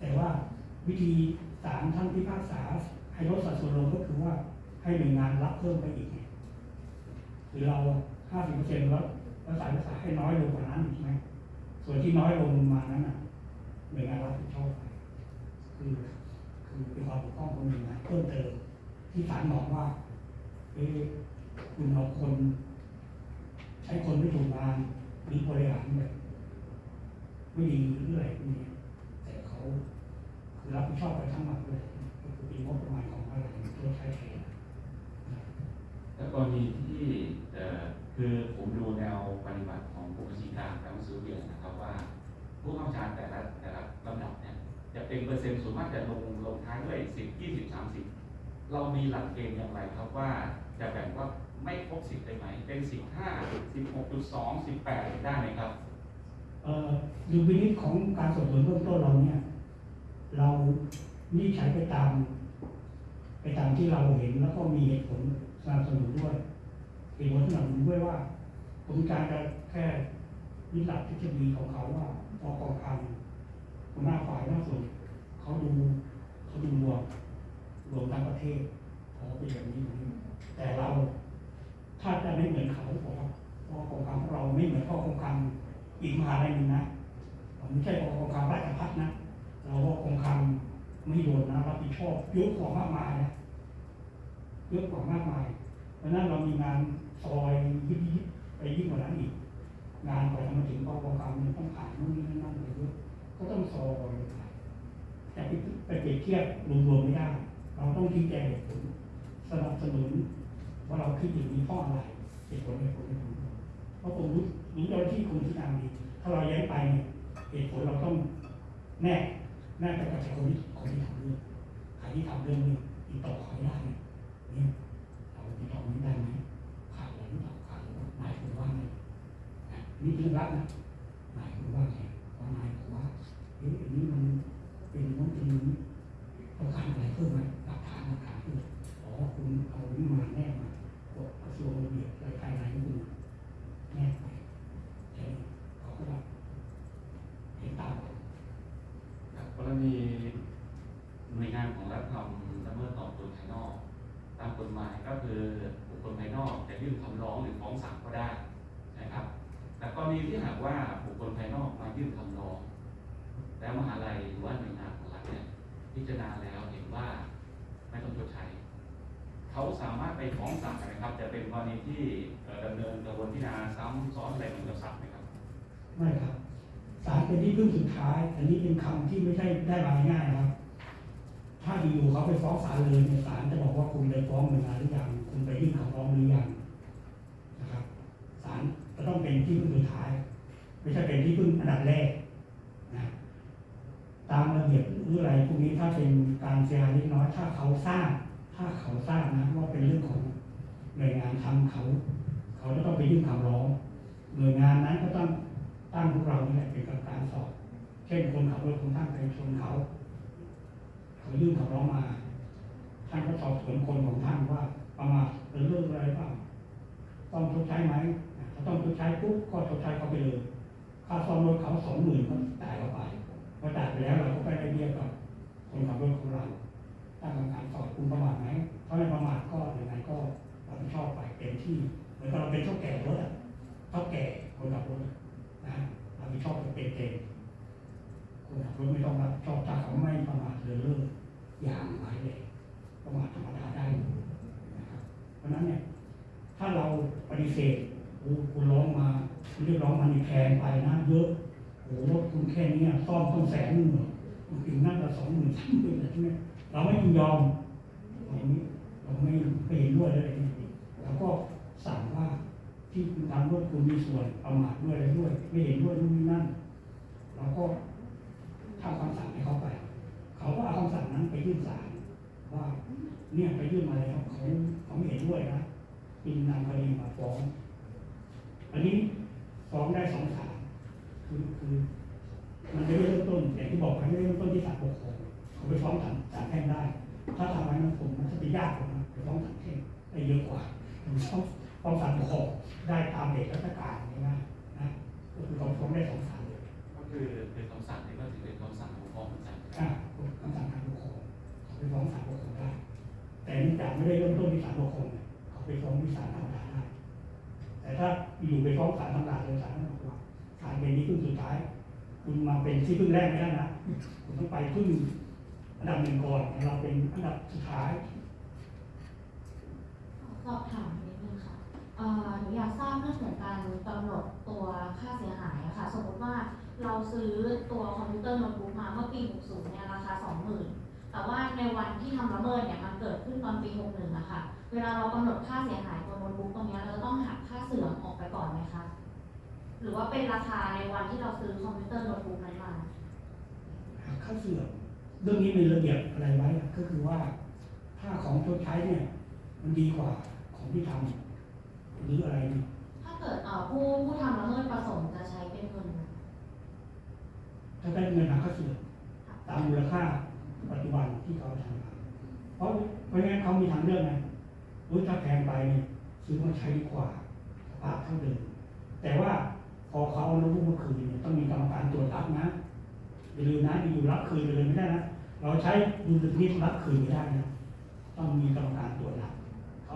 แต่ว่าวิธีศาลท่านพิพากษาให้ลดสัดส่วนลงก็คือว่าให้หน่วยงานรับเพิ่มไปอีกไงคือเราห้าสิบเปอร์เซ็นต์แล้วแล้วศาลพิพาษาให้น้อยลงกว่านั้นอีกไหมส่วนที่น้อยลงมานั้นน่ะหน่วยงานรับผิดชอบไปคือคือเป็นความบกพร่องของหน่วยงานเพิ่มเติมที่ศาลบอกว่าเอ๊คุณเอาคน ใช้คนไม่ถูกงานหรือบริหารแบบไม่ดีหรืออะ คือรับผิดชอบไปทั้งหมดเลยก็คือเป็นงบประมาณของอะไรตัวใช้แทนแล้วกรณีที่เอ่อคือผมดูแนวปฏิบัติของผู้บัญชาการและหนังสือเรียนนะครับว่า ผู้เข้าชาญแต่ละแต่ละลำดับเนี่ยจะเป็นเปอร์เซ็นต์ส่วนมากจะลงลงท้ายด้วยสิบยี่สิบสามสิบเรามีหลักเกณฑ์อย่างไรครับว่าจะแบ่งว่าไม่ครบสิบได้ไหม เป็นสิบห้าสิบหกจุดสองสิบแปดได้ไหมครับ เอ่อดูวินิจของการสอบสวนเบื้องต้นเราเนี่ย เรานี่ใช้ไปตาม ไปตามที่เราเห็นแล้วก็มีเหตุผลสนับสนุนด้วยเหตุผลสนับสนุนด้วยว่าผมการแค่วิหลักทฤษฎีของเขาว่าพอกองคำหัวหน้าฝ่ายหน้าส่วนเขาดูเขาดูรวมรวมทั้งประเทศเขาเป็นอย่างนี้แต่เราถ้าจะไม่เหมือนเขาบอกว่าพอกองคำของเราไม่เหมือนพอกองคำอีกมหาลัยหนึ่งนะผมไม่ใช่พอกองคำราชพัฒนะ เราก็คงคำไม่โดนนะรับผิดชอบเยอะกว่ามากมายนะเยอะกว่ามากมายเพราะนั้นเรามีงานซอยยิบยิบไปยิ่งกว่านั้นอีก งานกว่าจะมาถึงกองกองคำเนี่ยต้องผ่านนู่นนี่นั่นอะไรเยอะก็ต้องซอยแต่ไปไปเปรียบเทียบรวมๆไม่ได้ เราต้องชี้แจงเหตุผลสนับสนุนว่าเราคิดอย่างนี้เพราะอะไรเหตุผลเหตุผลเหตุผลเพราะผมรู้รู้เจ้าที่คุณที่ทำดีถ้าเราย้งไปเนี่ยเหตุผลเราต้องแน่ น่ไปกับคนที่คนที่ทำเรื่องใครที่ทำเรื่องนี้ติดต่อเขาได้เนี่ยเราติดต่อไม่ได้ไหมขาดอะไรหรือเปล่าขาดหรือเปล่านายคุณว่าไงนะนี่เรื่องรักนะนายคุณว่าไงว่านายบอกว่าเอ๊ะอันนี้มันเป็นน้นเป็นนี้ต้องการอะไรเพิ่มไหมาลเป็นที่พึ่งสุดท้าย อันนี้เป็นคำที่ไม่ใช่ได้มาง่ายครับ ถ้าอยู่เขาไปฟ้องศาลเลยศาลจะบอกว่าคุณไปฟ้องหน่วยงานหรือยังคุณไปยื่นคำร้องหรือยังนะครับศาลจะต้องเป็นที่พึ่งสุดท้าย ไม่ใช่เป็นที่พึ่งอันดับแรกนะตามระเบียบหรืออะไรพวกนี้ถ้าเป็นการเสียหายเล็กน้อยถ้าเขาทราบถ้าเขาทราบนะว่าเป็นเรื่องของหน่วยงานทำเขา เขาจะต้องไปยื่นคำร้อง หน่วยงานนั้นก็ต้อง ตั้งพวกเราเนี่แหละเป็นกรรมการสอบ เช่นคนขับรถคนท่านไปชนเขาเขายื่นคำร้องมา ท่านก็สอบสวนคนของท่านว่าประมาทเป็นเรื่องอะไรบ้างต้องชดใช้ไหมถ้าต้องชดใช้ปุ๊บก็ชดใช้เขาไปเลยค่าซ่อมรถเขาสองหมื่นก็จ่ายเขาไปพอจ่ายไปแล้วเราก็ไปได้เบี้ยกับคนขับรถของเราตั้งกรรมการสอบคุณประมาทไหมถ้าไม่ประมาทก็ยังไงก็รับผิดชอบไปเต็มที่เหมือนกับเราเป็นเท่าแก่รถอะเท่าแก่คนขับรถ อะนะรับผิดชอบเป็นเต็มคนขับรถไม่ต้องรับชอบถ้าเขาไม่ประมาทเรือเลิศอย่างไรเลยประมาทธรรมดาได้นะครับเพราะนั้นเนี่ยถ้าเราปฏิเสธโอ้คุณร้องมาคุณเรียกร้องมาในแพงไปนะเยอะโอ้รถคุณแค่นี้ซ่อมต้องแสนหนึ่งคุณถึงนั่นละสองหมื่นสามหมื่นอะไรใช่ไหมเราไม่ยินยอมอย่างนี้เราไม่ไม่เห็นด้วยอะไรนี่แล้วก็สั่งว่า ที่คุณทำรถคุณมีส่วนประมาทด้วยอะไรด้วย ไม่เห็นด้วยนู่นนี่นั่นเราก็ทำคำสั่งให้เขาไป เขาก็เอาคำสั่งนั้นไปยื่นศาลว่า เนี่ยไปยื่นมาแล้วเขาเขาไม่เห็นด้วยนะจึงนำคดีมาฟ้อง อันนี้ฟ้องได้สองศาลคือคือมันไม่ได้เริ่มต้นอย่างที่บอกไปไม่ได้เริ่มต้นที่ศาลปกครองเขาไปฟ้องศาลศาลแพ่งได้ ถ้าทำไว้มันผมมันจะไปยากกว่านะไปฟ้องศาลแพ่งได้เยอะกว่าผมฟ้อง ฟ้องศาลปกครองได้ตามเด็กราชการง่ายๆนะก็คือเขาฟ้องได้สองศาลเลยก็คือเป็นคำสั่งนี่ก็ถือเป็นคำสั่งของฟ้องเหมือนกันอ่าคำสั่งทางปกครองเขาไปฟ้องศาลปกครองได้ แต่เนื่องจากไม่ได้เริ่มต้นที่ศาลปกครองเนี่ยเขาไปฟ้องที่ศาลธรรมดาได้แต่ถ้าอยู่ไปฟ้องศาลธรรมดาเลยศาลนั้นบอกว่าศาลเป็นที่พึ่งสุดท้าย คุณมาเป็นที่พึ่งแรกไม่ได้นะคุณต้องไปพึ่งอันดับหนึ่งก่อนเราเป็นอันดับสุดท้ายสอบถามนิดนึงค่ะเอ่อ หนูอยากทราบเรื่องของการกำหนดตัวค่าเสียหายอะค่ะ สมมติว่าเราซื้อตัวคอมพิวเตอร์โน้ตบุ๊กมาเมื่อปี 60 เนี่ยราคา 20,000 แต่ว่าในวันที่ทำละเมิดเนี่ยมันเกิดขึ้นตอนปี 61อะค่ะ เวลาเรากำหนดค่าเสียหายตัวโน้ตบุ๊กตรงนี้เราต้องหักค่าเสื่อมออกไปก่อนไหมคะ หรือว่าเป็นราคาในวันที่เราซื้อคอมพิวเตอร์โน้ตบุ๊กนั้นมาหากค่าเสื่อมเรื่องนี้มีระเบียบอะไรไว้ก็คือว่าถ้าของชดใช้เนี่ยมันดีกว่าของที่ทำหรืออะไรเนี่ย เกิดผู้ผู้ทำละเมิดประสงค์จะใช้เป็นเงินถ้าได้เงินหักค่าเสื่อมตามมูลค่าปัจจุบันที่เขาทำเพราะเพราะงั้นเขามีทางเลือกไงรู้ถ้าแพงไปเนี่ยซื้อมาใช้ดีกว่าสภาพเท่าเดิมแต่ว่าพอเขาเอาโนบุ๊กมาคืนเนี่ยต้องมีกรรมการตรวจรับนะอย่าลืมนะอยู่รับคืนไปเลยไม่ได้นะเราใช้ดูสนิทรับคืนไม่ได้นะต้องมีกรรมการตรวจรับเขา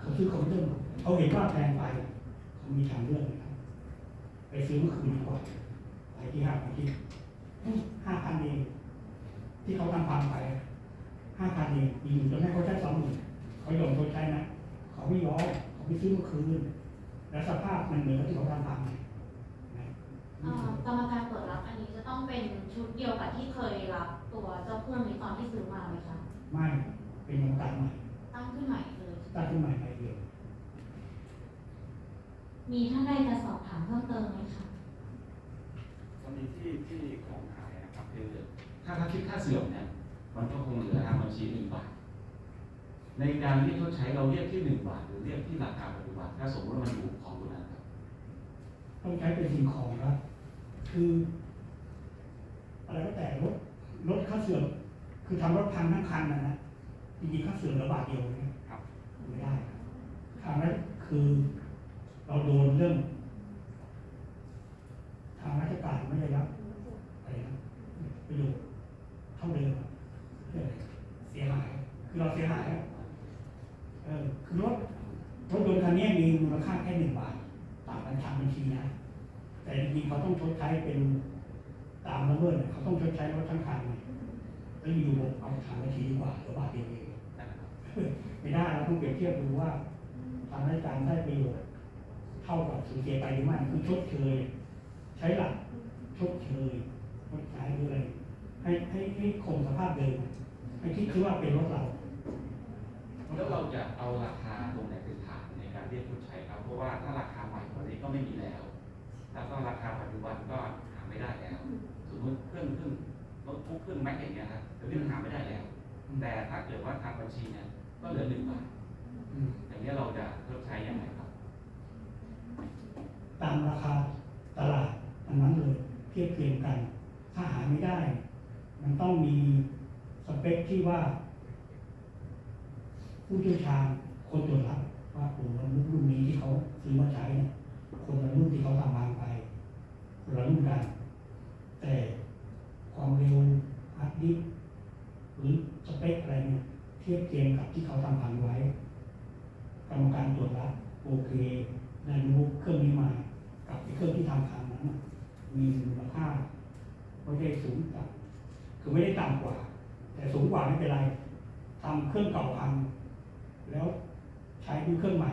เขาซื้อคอมพิวเตอร์เขาเห็นว่าแพงไป มีทางเลือกนะครับ ไปซื้อมาคืนดีกว่าไปที่ห้างไปที่ห้าพันเองที่เขาทำพังไปห้าพันเองอยู่ๆจะให้เขาใช้สองหมื่นเขายอมชดใช้นะเขาไม่ยอมเขาไม่ซื้อมาคืนแล้วสภาพมันเหมือนกับที่เขาทำพังไงนะเอ่อกรรมการตรวจรับอันนี้จะต้องเป็นชุดเดียวกับที่เคยรับตัวเจ้าเครื่องนี้ตอนที่ซื้อมาไหมคะไม่เป็นกรรมการใหม่ตั้งขึ้นใหม่เลยตั้งขึ้นใหม่ใหม่เดียว มีท่านใดจะสอบถามเพิ่มเติมไหมคะกรณีที่ที่ของหายนะครับคือถ้าถ้าคิดค่าเสื่อมเนี่ยมันก็คงเหลือทางบัญชีหนึ่งบาท ในการเรียกชดใช้เราเรียกที่หนึ่งบาท หรือเรียกที่ราคาปัจจุบันถ้าสมมติว่ามันอยู่ของตัวนั้นครับต้องใช้เป็นสิ่งของครับ คืออะไรก็แต่รถรถค่าเสื่อมคือทำรถพังทั้งคันนะนะจริงๆค่าเสื่อมเหลือบาทเดียวนะครับไม่ได้ครับทางนั้นคือ เราโดนเรื่อง ทางราชการไม่ได้รับอะไรนะประโยชน์เท่าเดิมอะเรื่องอะไรเสียหาย คือเราเสียหายอะเออคือรถรถยนต์คันนี้มีมูลค่าแค่หนึ่งบาทตามบัญชีบัญชีนะแต่จริงๆเขาต้องชดใช้เป็นตามระเบิดเนี่ยเขาต้องชดใช้รถทั้งคันเนี่ยแล้วอยู่บอกเอาทางบัญชีดีกว่าเหรือบาทเดียวเองนะครับไม่ได้เราต้องเปรียบเทียบดูว่าทางราชการได้ประโยชน์เท่ากับสูญเสียไปหรือไม่คือชดเชยใช้หลักชดเชยชดใช้หรืออะไรให้ให้ให้คงสภาพเดิมให้คิดคือว่าเป็นรถเราแล้วเราจะเอาราคาตรงไหนเป็นฐานในการเรียกชดใช้ครับเพราะว่าถ้าราคาใหม่กว่านี้ก็ไม่มีแล้ว แล้วก็ราคาปัจจุบันก็หาไม่ได้แล้วสมมติเครื่องเครื่องโน้ตบุ๊กเครื่องแม็กอย่างเงี้ยครับเดี๋ยวนี้มันหาไม่ได้แล้ว แต่ถ้าเกิดว่าทางบัญชีเนี่ยก็เหลือหนึ่งบาทอืมอย่างนี้ยเราจะชดใช้ยังไงครับ ตามราคาตลาดอันนั้นเลยเทียบเคียงกัน ถ้าหาไม่ได้ มันต้องมีสเปคที่ว่า ผู้เชี่ยวชาญคนตรวจรับว่าโอ้โหรุ่นรุ่นนี้ที่เขาซื้อมาใช้เนี่ยคนละรุ่นที่เขาทำบางไปคนละรุ่นกันแต่ความเร็วฮาร์ดดิสก์หรือสเปคอะไรเนี่ยเทียบเคียงกับที่เขาทำพังไว้กรรมการตรวจรับโอเคได้รู้เครื่องนี้มา กับเครื่องที่ทำพังนั้นมีมูลค่าไม่ได้สูงต่ำคือไม่ได้ต่ำกว่า แต่สูงกว่าไม่เป็นไรทำเครื่องเก่าพัง แล้วใช้ด้วยเครื่องใหม่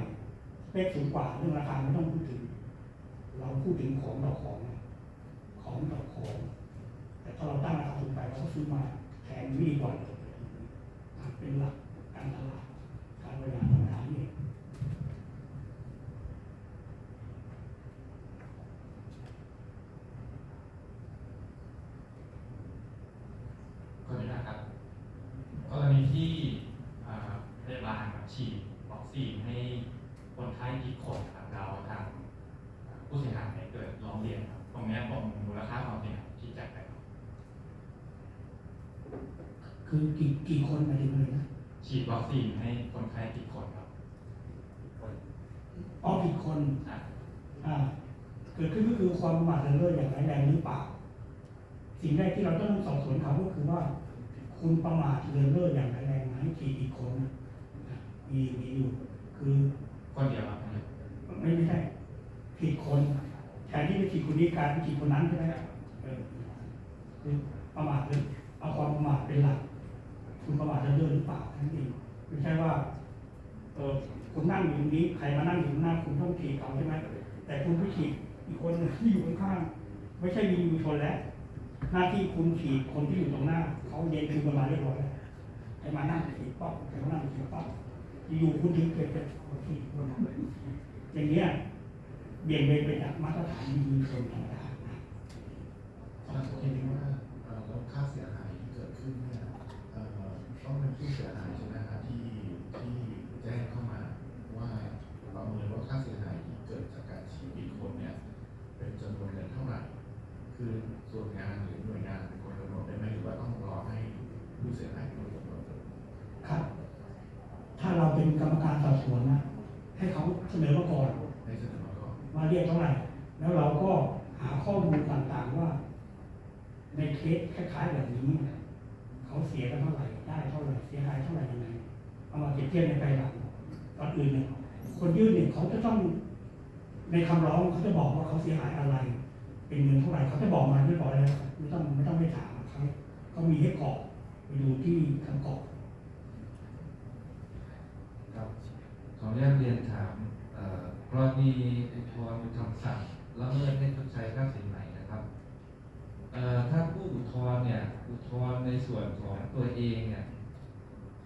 สเปคสูงกว่าเรื่องราคาไม่ต้องพูดถึง เราพูดถึงของต่อของ ของต่อของ แต่ถ้าเราตั้งราคาสูงไปเราก็ซื้อมาแพงไม่ดีกว่าเลยเป็นหลักการตลาดการบริหารธรรมดานี่เอง ก็นี้นะครับกรณีที่อ่าพยาบาลครับฉีดวัคซีนให้คนไข้ผิดคนครับเราทางอ่าผู้เสียหายเกิดร้องเรียนครับตรงเนี้ยผมมูลค่าความเสียหายที่จ่ายไปครับ คือกี่กี่คนหมายถึงอะไรนะฉีดวัคซีนให้คนไข้ผิดคนครับอ๋อผิดคนอะอ่าเกิดขึ้นก็คือความประมาทเลินเล่ออย่างร้ายแรงหรือเปล่าสิ่งแรกที่เราต้องสอบสวนเขาก็คือว่า คุณประมาทเลินเล่ออย่างร้ายแรงไหมกี่กี่คนนะมีมีอยู่ คือคนเดียวครับไม่ไม่ใช่ผิดคนแทนที่จะผิดคนนี้กลายเป็นผิดคนนั้นใช่ไหมครับเออคือประมาทเลยเอาความประมาทเป็นหลัก คุณประมาทเลินเล่อหรือเปล่าทั้งนเองไม่ใช่ว่าเออคุณนั่งอยู่ตรงนี้ใครมานั่งอยู่ข้างหน้าคุณต้องถีบเขาใช่ไหมแต่คุณไม่ถีบอีกคนที่อยู่ข้างๆไม่ใช่มีอยู่ชนแล้วหน้าที่คุณถีบคนที่อยู่ตรงหน้าเขาเย็นคือประมาณเรียบร้อยแล้วใครมานั่งถีบป๊อกใครมานั่งถีบป๊อกอยู่คุณถึงเกิดเป็นคนถีบคนนั้อย่างเงี้ยเบี่ยงเบนไปจากมาตรฐานดีๆส่วนธรรมดานะถ้าสมมติว่าเอ่อแล้วค่าเสียหายที่เกิดขึ้นเนี่ยเอ่อ ต้องเป็นผู้เสียหายใช่ไหมครับที่ที่แจ้งเข้ามาว่าประเมินว่าค่าเสียหายที่เกิดจากการฉีดอีกคนเนี่ยเป็นจำนวนเงินเท่าไหร่ คือส่วนงานหรือหน่วยงานเป็นคนกำหนดได้ไหมหรือว่าต้องรอให้ผู้เสียหายเป็นคนกำหนดครับ ถ้าเราเป็นกรรมการสอบสวนนะให้เขาเสนอมาก่อนให้เสนอมาก่อนว่าเรียกเท่าไหร่ แล้วเราก็หาข้อมูลต่างๆว่า ในเคสคล้ายๆแบบนี้ เขาเสียกันเท่าไหร่ ได้เท่าไหร่ เสียหายเท่าไหร่ยังไงเอามาเปรียบเทียบในภายหลังก่อนอื่นเนี่ยคนยื่นเนี่ยเขาจะต้องในคำร้องเขาจะบอกว่าเขาเสียหายอะไร เป็นเงินเท่าไหร่เขาจะบอกมาเรียบร้อยแล้วไม่ต้องไม่ต้องไปถามเขาเขามีให้กรอกไปดูที่คำกรอกครับขออนุญาตเรียนถามเอ่อกรณีอุทธรณ์เป็นคำสั่งและเมิดให้ชดใช้ค่าสินใหม่นะครับเอ่อ ถ้าผู้อุทธรณ์เนี่ยอุทธรณ์ในส่วนของตัวเองเนี่ย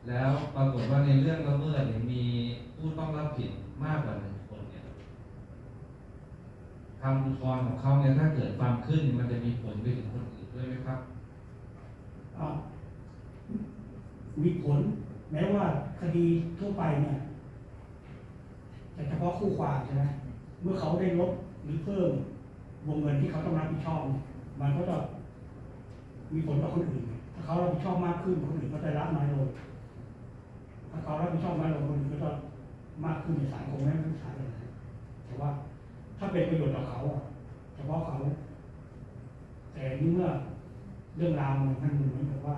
แล้วปรากฏว่าในเรื่องละเมิดเนี่ยมีผู้ต้องรับผิดมากกว่าหนึ่งคนเนี่ยคำอุทธรณ์ของเขาเนี่ยถ้าเกิดฟังขึ้นมันจะมีผลไปถึงคนอื่นด้วยไหมครับมีผล แม้ว่าคดีทั่วไปเนี่ยแต่เฉพาะคู่ความใช่ไหมเมื่อเขาได้ลดหรือเพิ่มวงเงินที่เขาต้องรับผิดชอบเนี่ย มันก็จะมีผลต่อคนอื่น ถ้าเขารับผิดชอบมากขึ้นคนอื่นก็จะรับน้อยลงถ้าเขารับผิดชอบน้อยลงคนอื่นก็จะมากขึ้นในสายคงไม่เป็นสายเลยแต่ว่าถ้าเป็นประโยชน์ต่อเขาอะเฉพาะเขา แต่นี่เมื่อเรื่องราวมันมันเหมือนกับว่า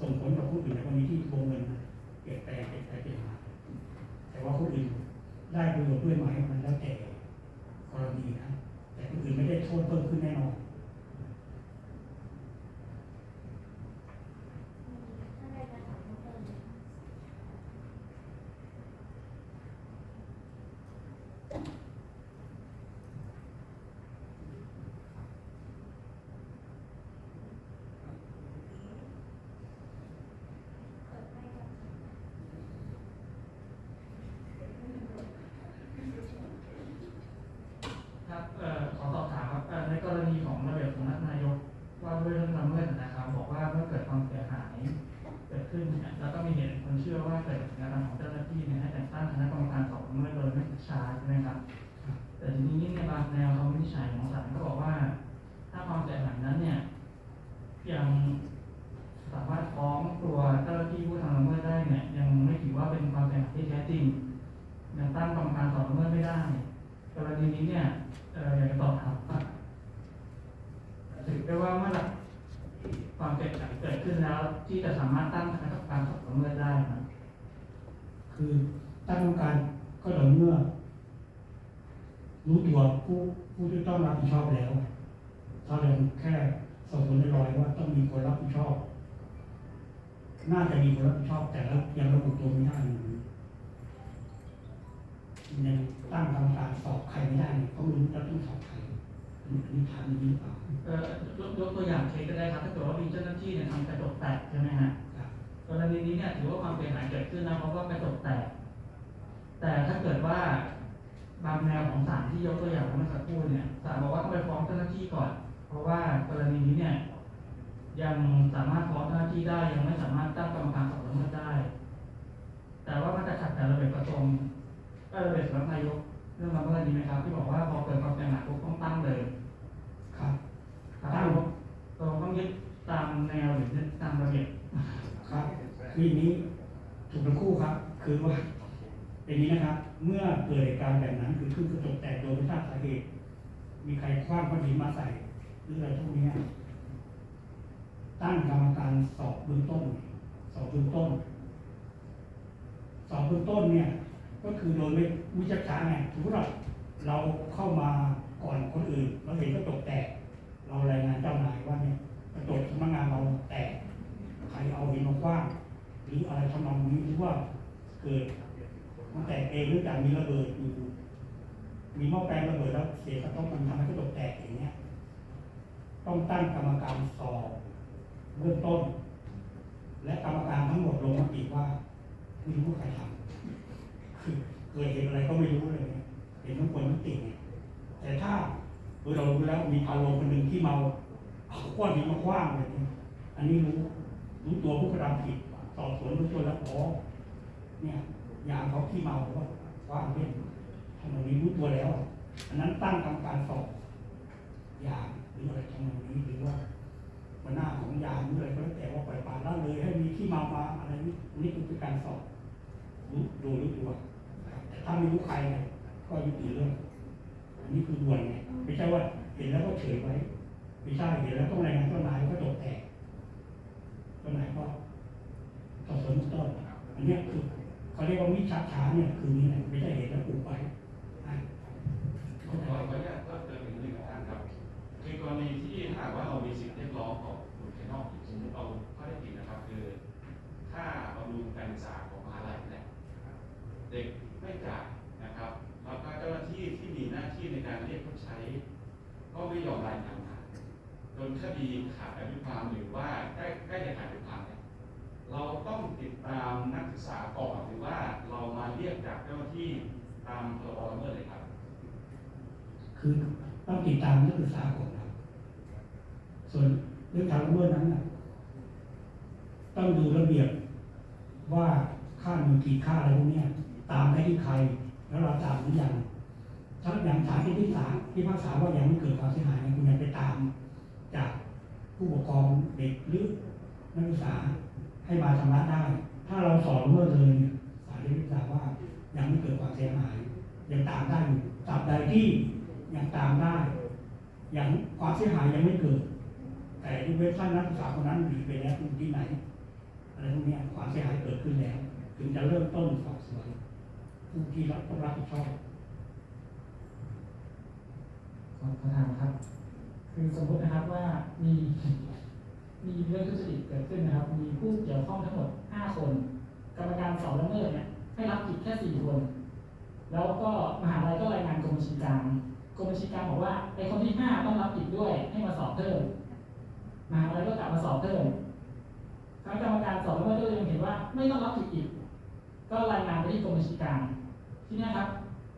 ส่งผลต่อผู้อื่นในกรณีที่วงเงินเปลี่ยนแปลงเปลี่ยนไปเปลี่ยนมาแต่ว่าผู้อื่นได้ประโยชน์ด้วยไหมมันแล้วแต่กรณีนะแต่ผู้อื่นไม่ได้โทษเพิ่มขึ้นแน่นอน ครับเอ่อขอสอบถามครับเอ่อในกรณีของระเบียบสำนักนายกว่าด้วยเรื่องละเมิดนะครับ บอกว่าเมื่อเกิดความเสียหายเกิดขึ้นเนี่ยแล้วก็มีเหตุคนเชื่อว่าเกิดจากการกระทำของเจ้าหน้าที่เนี่ยให้แต่งตั้งคณะกรรมการสอบละเมิดโดยไม่ช้าใช่ไหมครับ แต่ทีนี้ในบางแนวคำวินิจฉัยของศาลก็บอกว่า ถ้าความเสียหายนั้นเนี่ยยังสามารถฟ้องตัวเจ้าหน้าที่ผู้ทำละเมิดได้เนี่ย ยังไม่ถือว่าเป็นความเสียหายที่แท้จริง ยังตั้งกรรมการสอบละเมิดไม่ได้ กรณีนี้เนี่ยอยากจะสอบถามว่าถือได้ว่าเมื่อไหร่ความเสียหายเกิดขึ้นแล้ว ที่จะสามารถตั้งคณะกรรมการสอบละเมิดได้นะคือตั้งกรรมการก็ต่อเมื่อ รู้ตัวผู้ผู้ที่ต้องรับผิดชอบแล้วถ้าเราแค่สอบสวนเรียบร้อยว่าต้องมีคนรับผิดชอบ น่าจะมีคนรับผิดชอบแต่ละยังระบุตัวไม่ได้ ยู่ยังตั้งกรรมการสอบใครไม่ได้เนี่ยเขาไม่รู้จะต้องสอบใครอันนี้อันนี้ถามอย่างนี้หรือเปล่าเอ่อยกยกตัวอย่างเคสก็ได้ครับถ้าเกิดว่ามีเจ้าหน้าที่เนี่ยทำกระจกแตกใช่ไหมฮะครับกรณีนี้เนี่ยถือว่าความเสียหายเกิดขึ้นนะเพราะว่ากระจกแตก แต่ถ้าเกิดว่าบางแนวของศาลที่ยกตัวอย่างเมื่อสักครู่เนี่ยศาลบอกว่าต้องไปฟ้องเจ้าหน้าที่ก่อน เพราะว่ากรณีนี้เนี่ยยังสามารถฟ้องเจ้าหน้าที่ได้ยังไม่สามารถตั้งกรรมการสอบละเมิดได้ แต่ว่ามันจะขัดกับระเบียบกระทรวง เอ่อระเบียบสำนักนายกเรื่องละเมิดนี้ไหมครับ ที่บอกว่าพอเกิดความเสียหายปุ๊บต้องตั้งเลย ครับครับเราเราต้องยึดตามแนวหรือยึดตามระเบียบครับคืออย่างนี้ถูกทั้งคู่ครับ คือว่าเป็นอย่างนี้นะครับ เมื่อเกิดเหตุการณ์แบบนั้นคือขึ้นกระจกแตกโดยไม่ทราบสาเหตุ มีใครคว้างก้อนหินมาใส่หรืออะไรพวกเนี้ยตั้งกรรมการสอบเบื้องต้น สอบเบื้องต้น สอบเบื้องต้นเนี่ย ก็คือโดยไม่วิจักษาไงสมมติว่าเราเข้ามาก่อนคนอื่น เราเห็นกระจกแตก เรารายงานเจ้านายว่าเนี่ยกระจกสำนักงานเราแตก ใครเอาหินมาคว้างหรืออะไรทำนองนี้หรือว่าเกิดมันแตกเองเนื่อจากมีระเบิดอยู่มีหม้อแปลงระเบิดแล้วเสียกระทบมันทำให้กระจกแตกอย่างเงี้ยต้องตั้งกรรมการสอบเบื้องต้น และกรรมการทั้งหมดลงมติว่าไม่รู้ใครทำ เคยเห็นอะไรก็ไม่รู้เลยเห็นทั้งคนทั้งติ่งเนี่ยแต่ถ้าเรารู้แล้วมีพาโลคนหนึ่งที่เมาเอาก้อนหินมาคว้างเลยอันนี้รู้รู้ตัวผู้กระทำผิดสอบสวนรู้ตัวแล้วอ๋อเนี่ยยามเขาที่เมาก็คว้างเล่นทำแบนี้รู้ตัวแล้ว อันนั้นตั้งกรรมการสอบยาหรืออะไรทำนองนี้หรือว่าหัวหน้าของยาหรืออะไรก็แล้วแต่ว่าปล่อยปละละเลยให้มีที่เมามาอะไรนี้นี่คือการสอบรู้ดูรู้ตัวต่ ถ้าไม่รู้ใครเนี่ยก็ยุติเรื่อง อันนี้คือด่วนไงไม่ใช่ว่าเห็นแล้วก็เฉยไว้ ไม่ใช่เห็นแล้วต้องรายงานเจ้านายก็จบแตกเจ้านายก็สอบสวนเบื้องต้นอันเนี้ยคือเขาเรียกว่ามิจฉาช้าเนี่ยคือนี่แหละไม่ใช่เห็นแล้วปลูกไว้อะขอขออนุญาตเพิ่มเติมอีกนิดนึงนะครับคือกรณีที่หากว่าเรามีสิทธิเรียกร้องของบุคคลนอกสมมติเอาข้อได้จริงนะครับ คือค่าบำรุงการศึกษาของมหาลัยเนี่ยเด็ก ไม่จ่ายนะครับแล้วก็เจ้าหน้าที่ที่มีหน้าที่ในการเรียกชดใช้ ก็ไม่ยอมรายงานมาจนคดีขาดอายุความหรือว่าใกล้ใกล้จะขาดอายุความเนี่ยเราต้องติดตามนักศึกษาก่อนหรือว่าเรามาเรียกจากเจ้าหน้าที่ตามพรบละเมิดเลยครับ คือต้องติดตามนักศึกษาก่อนครับส่วนเรื่องทางละเมิดนั้นนะต้องดูระเบียบว่าค่ามีกี่ค่าอะไรพวกนี้ ตามได้ที่ใคร แล้วเราตามหรือยังถ้าอย่างฐานที่ที่ศาลที่ภาษาว่ายังไม่เกิดความเสียหายคุณยังไปตาม จากผู้ปกครองเด็กหรือนักศึกษาให้มาชำระได้ ถ้าเราสอนเมื่อเลยเนี่ยศาลที่พิพากษาว่ายังไม่เกิดความเสียหาย ยังตามได้อยู่ตราบใดที่ยังตามได้ยังความเสียหายยังไม่เกิด แต่ที่เว็บไซต์นักศึกษาคนนั้นหนีไปแล้วที่ไหนอะไรพวกนี้ความเสียหายเกิดขึ้นแล้ว ถึงจะเริ่มต้นสอบ สวนที่รับต้องรับผิดชอบขอประธานครับ คือสมมตินะครับว่ามีมีเรื่องทุจริตเกิดขึ้นนะครับ มีผู้เกี่ยวข้องทั้งหมด 5 คน กรรมการสอบละเมิดเนี่ยให้รับผิดแค่ 4 คน แล้วก็มหาลัยก็รายงานกรมบัญชีกลางกรมบัญชีกลางบอกว่าไอ้คนที่ 5 ต้องรับผิดด้วยให้มาสอบเพิ่มมหาลัยก็กลับมาสอบเพิ่มคณะกรรมการสอบละเมิดก็ยังเห็นว่าไม่ต้องรับผิดอีก ก็รายงานไปที่กรมบัญชีกลาง ทีเนี้ครับ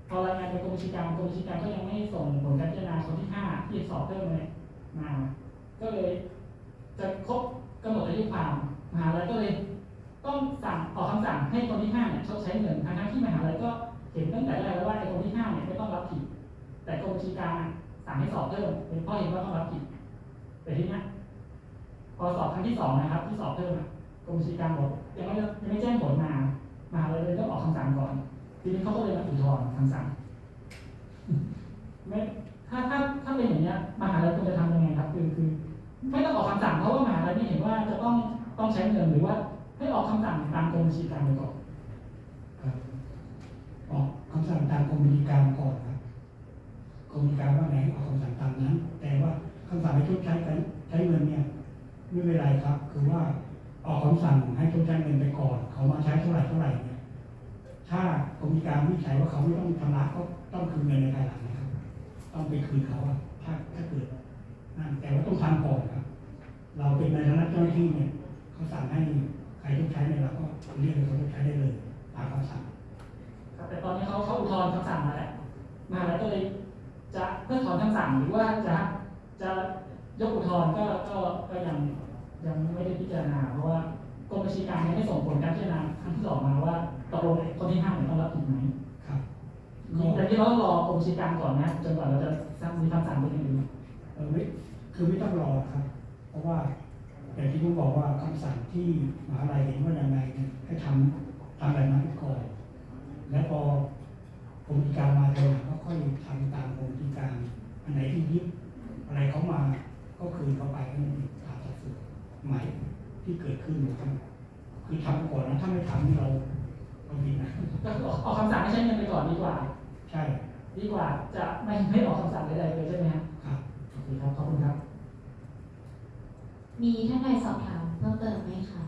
พอรายงานไปกรมบัญชีกลางกรมบัญชีกลางก็ยังไม่ส่งผลการพิจารณาคนที่ห้าที่สอบเพิ่มเลยมา ก็เลย จะครบกำหนดอายุความมหาลัยก็เลย ต้องสั่งออกคำสั่งให้คนที่ห้าเนี่ยชดใช้เงินทั้งที่มหาลัยก็เห็นตั้งแต่แรกแล้วว่าไอ้คนที่ห้าเนี่ยไม่ต้องรับผิด แต่กรมบัญชีกลางสั่งให้สอบเพิ่มเป็นพราะเห็นว่าต้องรับผิดแต่ทีนี้พอสอบครั้งที่สองนะครับ ที่สอบเพิ่มกรมบัญชีกลางบอกยังไม่ยังไม่แจ้งผลมามหาลัยเลยต้องออกคำสั่งก่อน ทีนี้เขาก็เลยมาอุทธรณ์คำสั่งไม่ถ้าถ้าถ้าเป็นอย่างเนี้ยมหาลัยควรจะทำยังไงครับ คือคือ ไม่ต้องออกคำสั่งเพราะว่ามหาลัยไม่เห็นว่าจะต้องต้องใช้เงินหรือว่าให้ออกคำสั่งตามกรมบัญชีกลางไปก่อนออกคำสั่งตามกรมบัญชีกลางก่อนครับกรมบัญชีกลางว่าไห้ออกคำสั่งตามนั้น แต่ว่าคำสั่งให้ชดใช้กันใช้เงินเนี่ยไม่เป็นไรครับ คือว่าออกคำสั่งให้ชดใช้เงินไปก่อน เขามาใช้เท่าไหร่เท่าไหร่ ถ้ากรมบัญชีกางวิจัยว่าเขาไม่ต้องชำระก็ต้องคืนเงินในภายหลังนะครับ ต้องไปคืนเขาอะถ้าถ้าเกิดนั่นแต่ว่าต้องทำก่อนครับ เราเป็นในฐานะเจ้าหน้าที่เนี่ยเขาสั่งให้ใครชดใช้เนี่ยเราก็เรียกให้เขาชดใช้ได้เลยตามคำสั่งครับแต่ตอนนี้เขาเขาอุทธรณ์คำสั่งมาแล้วมหาลัยก็เลยจะเพิกถอนคำสั่งหรือว่าจะจะยกอุทธรณ์ก็ก็ก็ยังยังไม่ได้พิจารณาเพราะว่ากรมบัญชีกลางยังไม่ส่งผลการพิจารณาครั้งที่สองมาว่า ตกลงคนที่ห้าเนี่ยต้องรับผิดไหมครับแต่ที่เราต้องรอกรมบัญชีกลางก่อนนะจนกว่าเราจะมีคำสั่งเป็นอย่างอื่นเออไม่คือไม่ต้องรอครับ เพราะว่าอย่างที่ผมบอกว่าคำสั่งที่มหาลัยเห็นว่ายังไงเนี่ยให้ทำทำแบบนั้นก่อน แล้วพอกรมกิจการมาเจอหลังก็ค่อยทำตามกรมกิจการอันไหนที่ยึดอะไรเขามาก็คืนเขาไปให้มันตามสัดส่วนใหม่ที่เกิดขึ้นนะครับคือทำก่อนนะถ้าไม่ทำนี่เรา เราผิดนะก็คือออกออกคำสั่งให้ใช้เงินไปก่อนดีกว่า ใช่ดีกว่าจะไม่ไม่ออกคำสั่งใดๆเลยใช่ไหมครับครับโอเคครับขอบคุณครับ มีท่านใดสอบถามเพิ่มเติมไหมคะ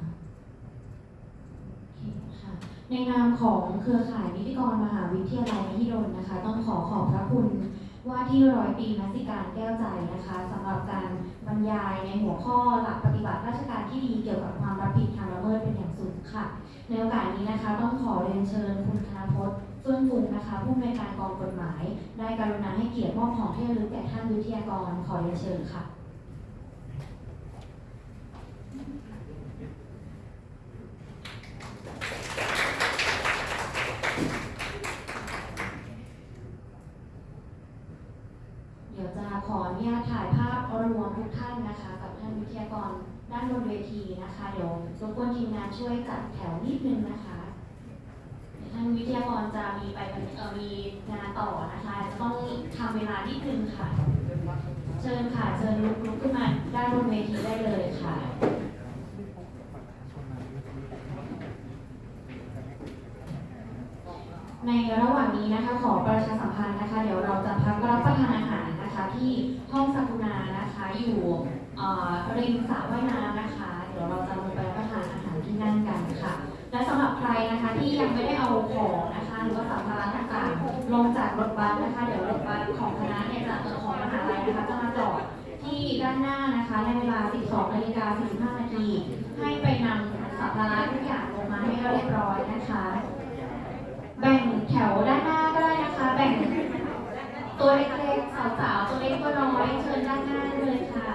โอเคค่ะในในนามของเครือข่ายนิติกรมหาวิทยาลัยมหิดลนะคะ ต้องขอขอบพระคุณว่าที่ร้อยตรีนัสิการแก้วใจนะคะสำหรับการบรรยายในหัวข้อหลักปฏิบัติราชการที่ดีเกี่ยวกับความรับผิดทางละเมิด ค่ะ ในโอกาสนี้นะคะ ต้องขอเรียนเชิญคุณธนพจน์เฟื่องฟูนะคะผู้อำนวยการกองกฎหมาย ได้กรุณาให้เกียรติมอบของที่ระลึกแก่ท่านวิทยากรขอเรียนเชิญค่ะ เดี๋ยวจะขออนุญาตถ่ายภาพรวมทุกท่านนะคะ กับท่านวิทยากรด้านบ นเวทีนะคะเดี๋ยวรบกวนทีมงานช่วยจัดแถวนิดนึงนะคะท่านวิทยากรจะมีไปเออมีงานต่อนะคะจะต้องทำเวลานิดนึงค่ะ เชิญค่ะเชิญลุกลุกขึ้นมาด้านบนเวทีได้เลยค่ะในระหว่างนี้นะคะขอประชาสัมพันธ์นะคะ เดี๋ยวเราจะพักรับประทานอาหารนะคะ ที่ห้องสักุณานะคะ อยู่ริมสระว่ายน้ำนะคะ ดี๋ยวเราจะลงไปรับประทานอาหารที่นั่นกันค่ะ และสำหรับใครนะคะที่ยังไม่ได้เอาของนะคะ หรือว่าสัมภาระต่างๆลงจากรถบัสนะคะ เดี๋ยวรถบัสของคณะเนี่ยจะเอ่อของมหาลัยนะคะจะมาจอดที่ด้านหน้านะคะในเวลา 12นาฬิกา45นาทีให้ไปนำสัมภาระทุกอย่างลงมาให้เรียบร้อยนะคะ แบ่งแถวด้านหน้าก็ได้นะคะ แบ่งตัวเล็กๆสาวๆตัวเล็กตัวน้อยเชิญด้านหน้าได้เลยค่ะ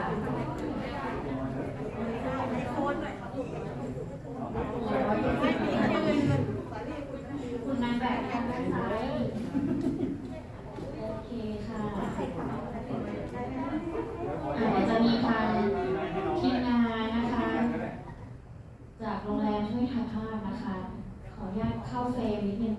คุณนายแบบทางด้านซ้ายโอเคค่ะอะเดี๋ยวจะมีทางทีมงานนะคะ จากโรงแรมช่วยถ่ายภาพนะคะ ขออนุญาตเข้าเฟรมนิดนึง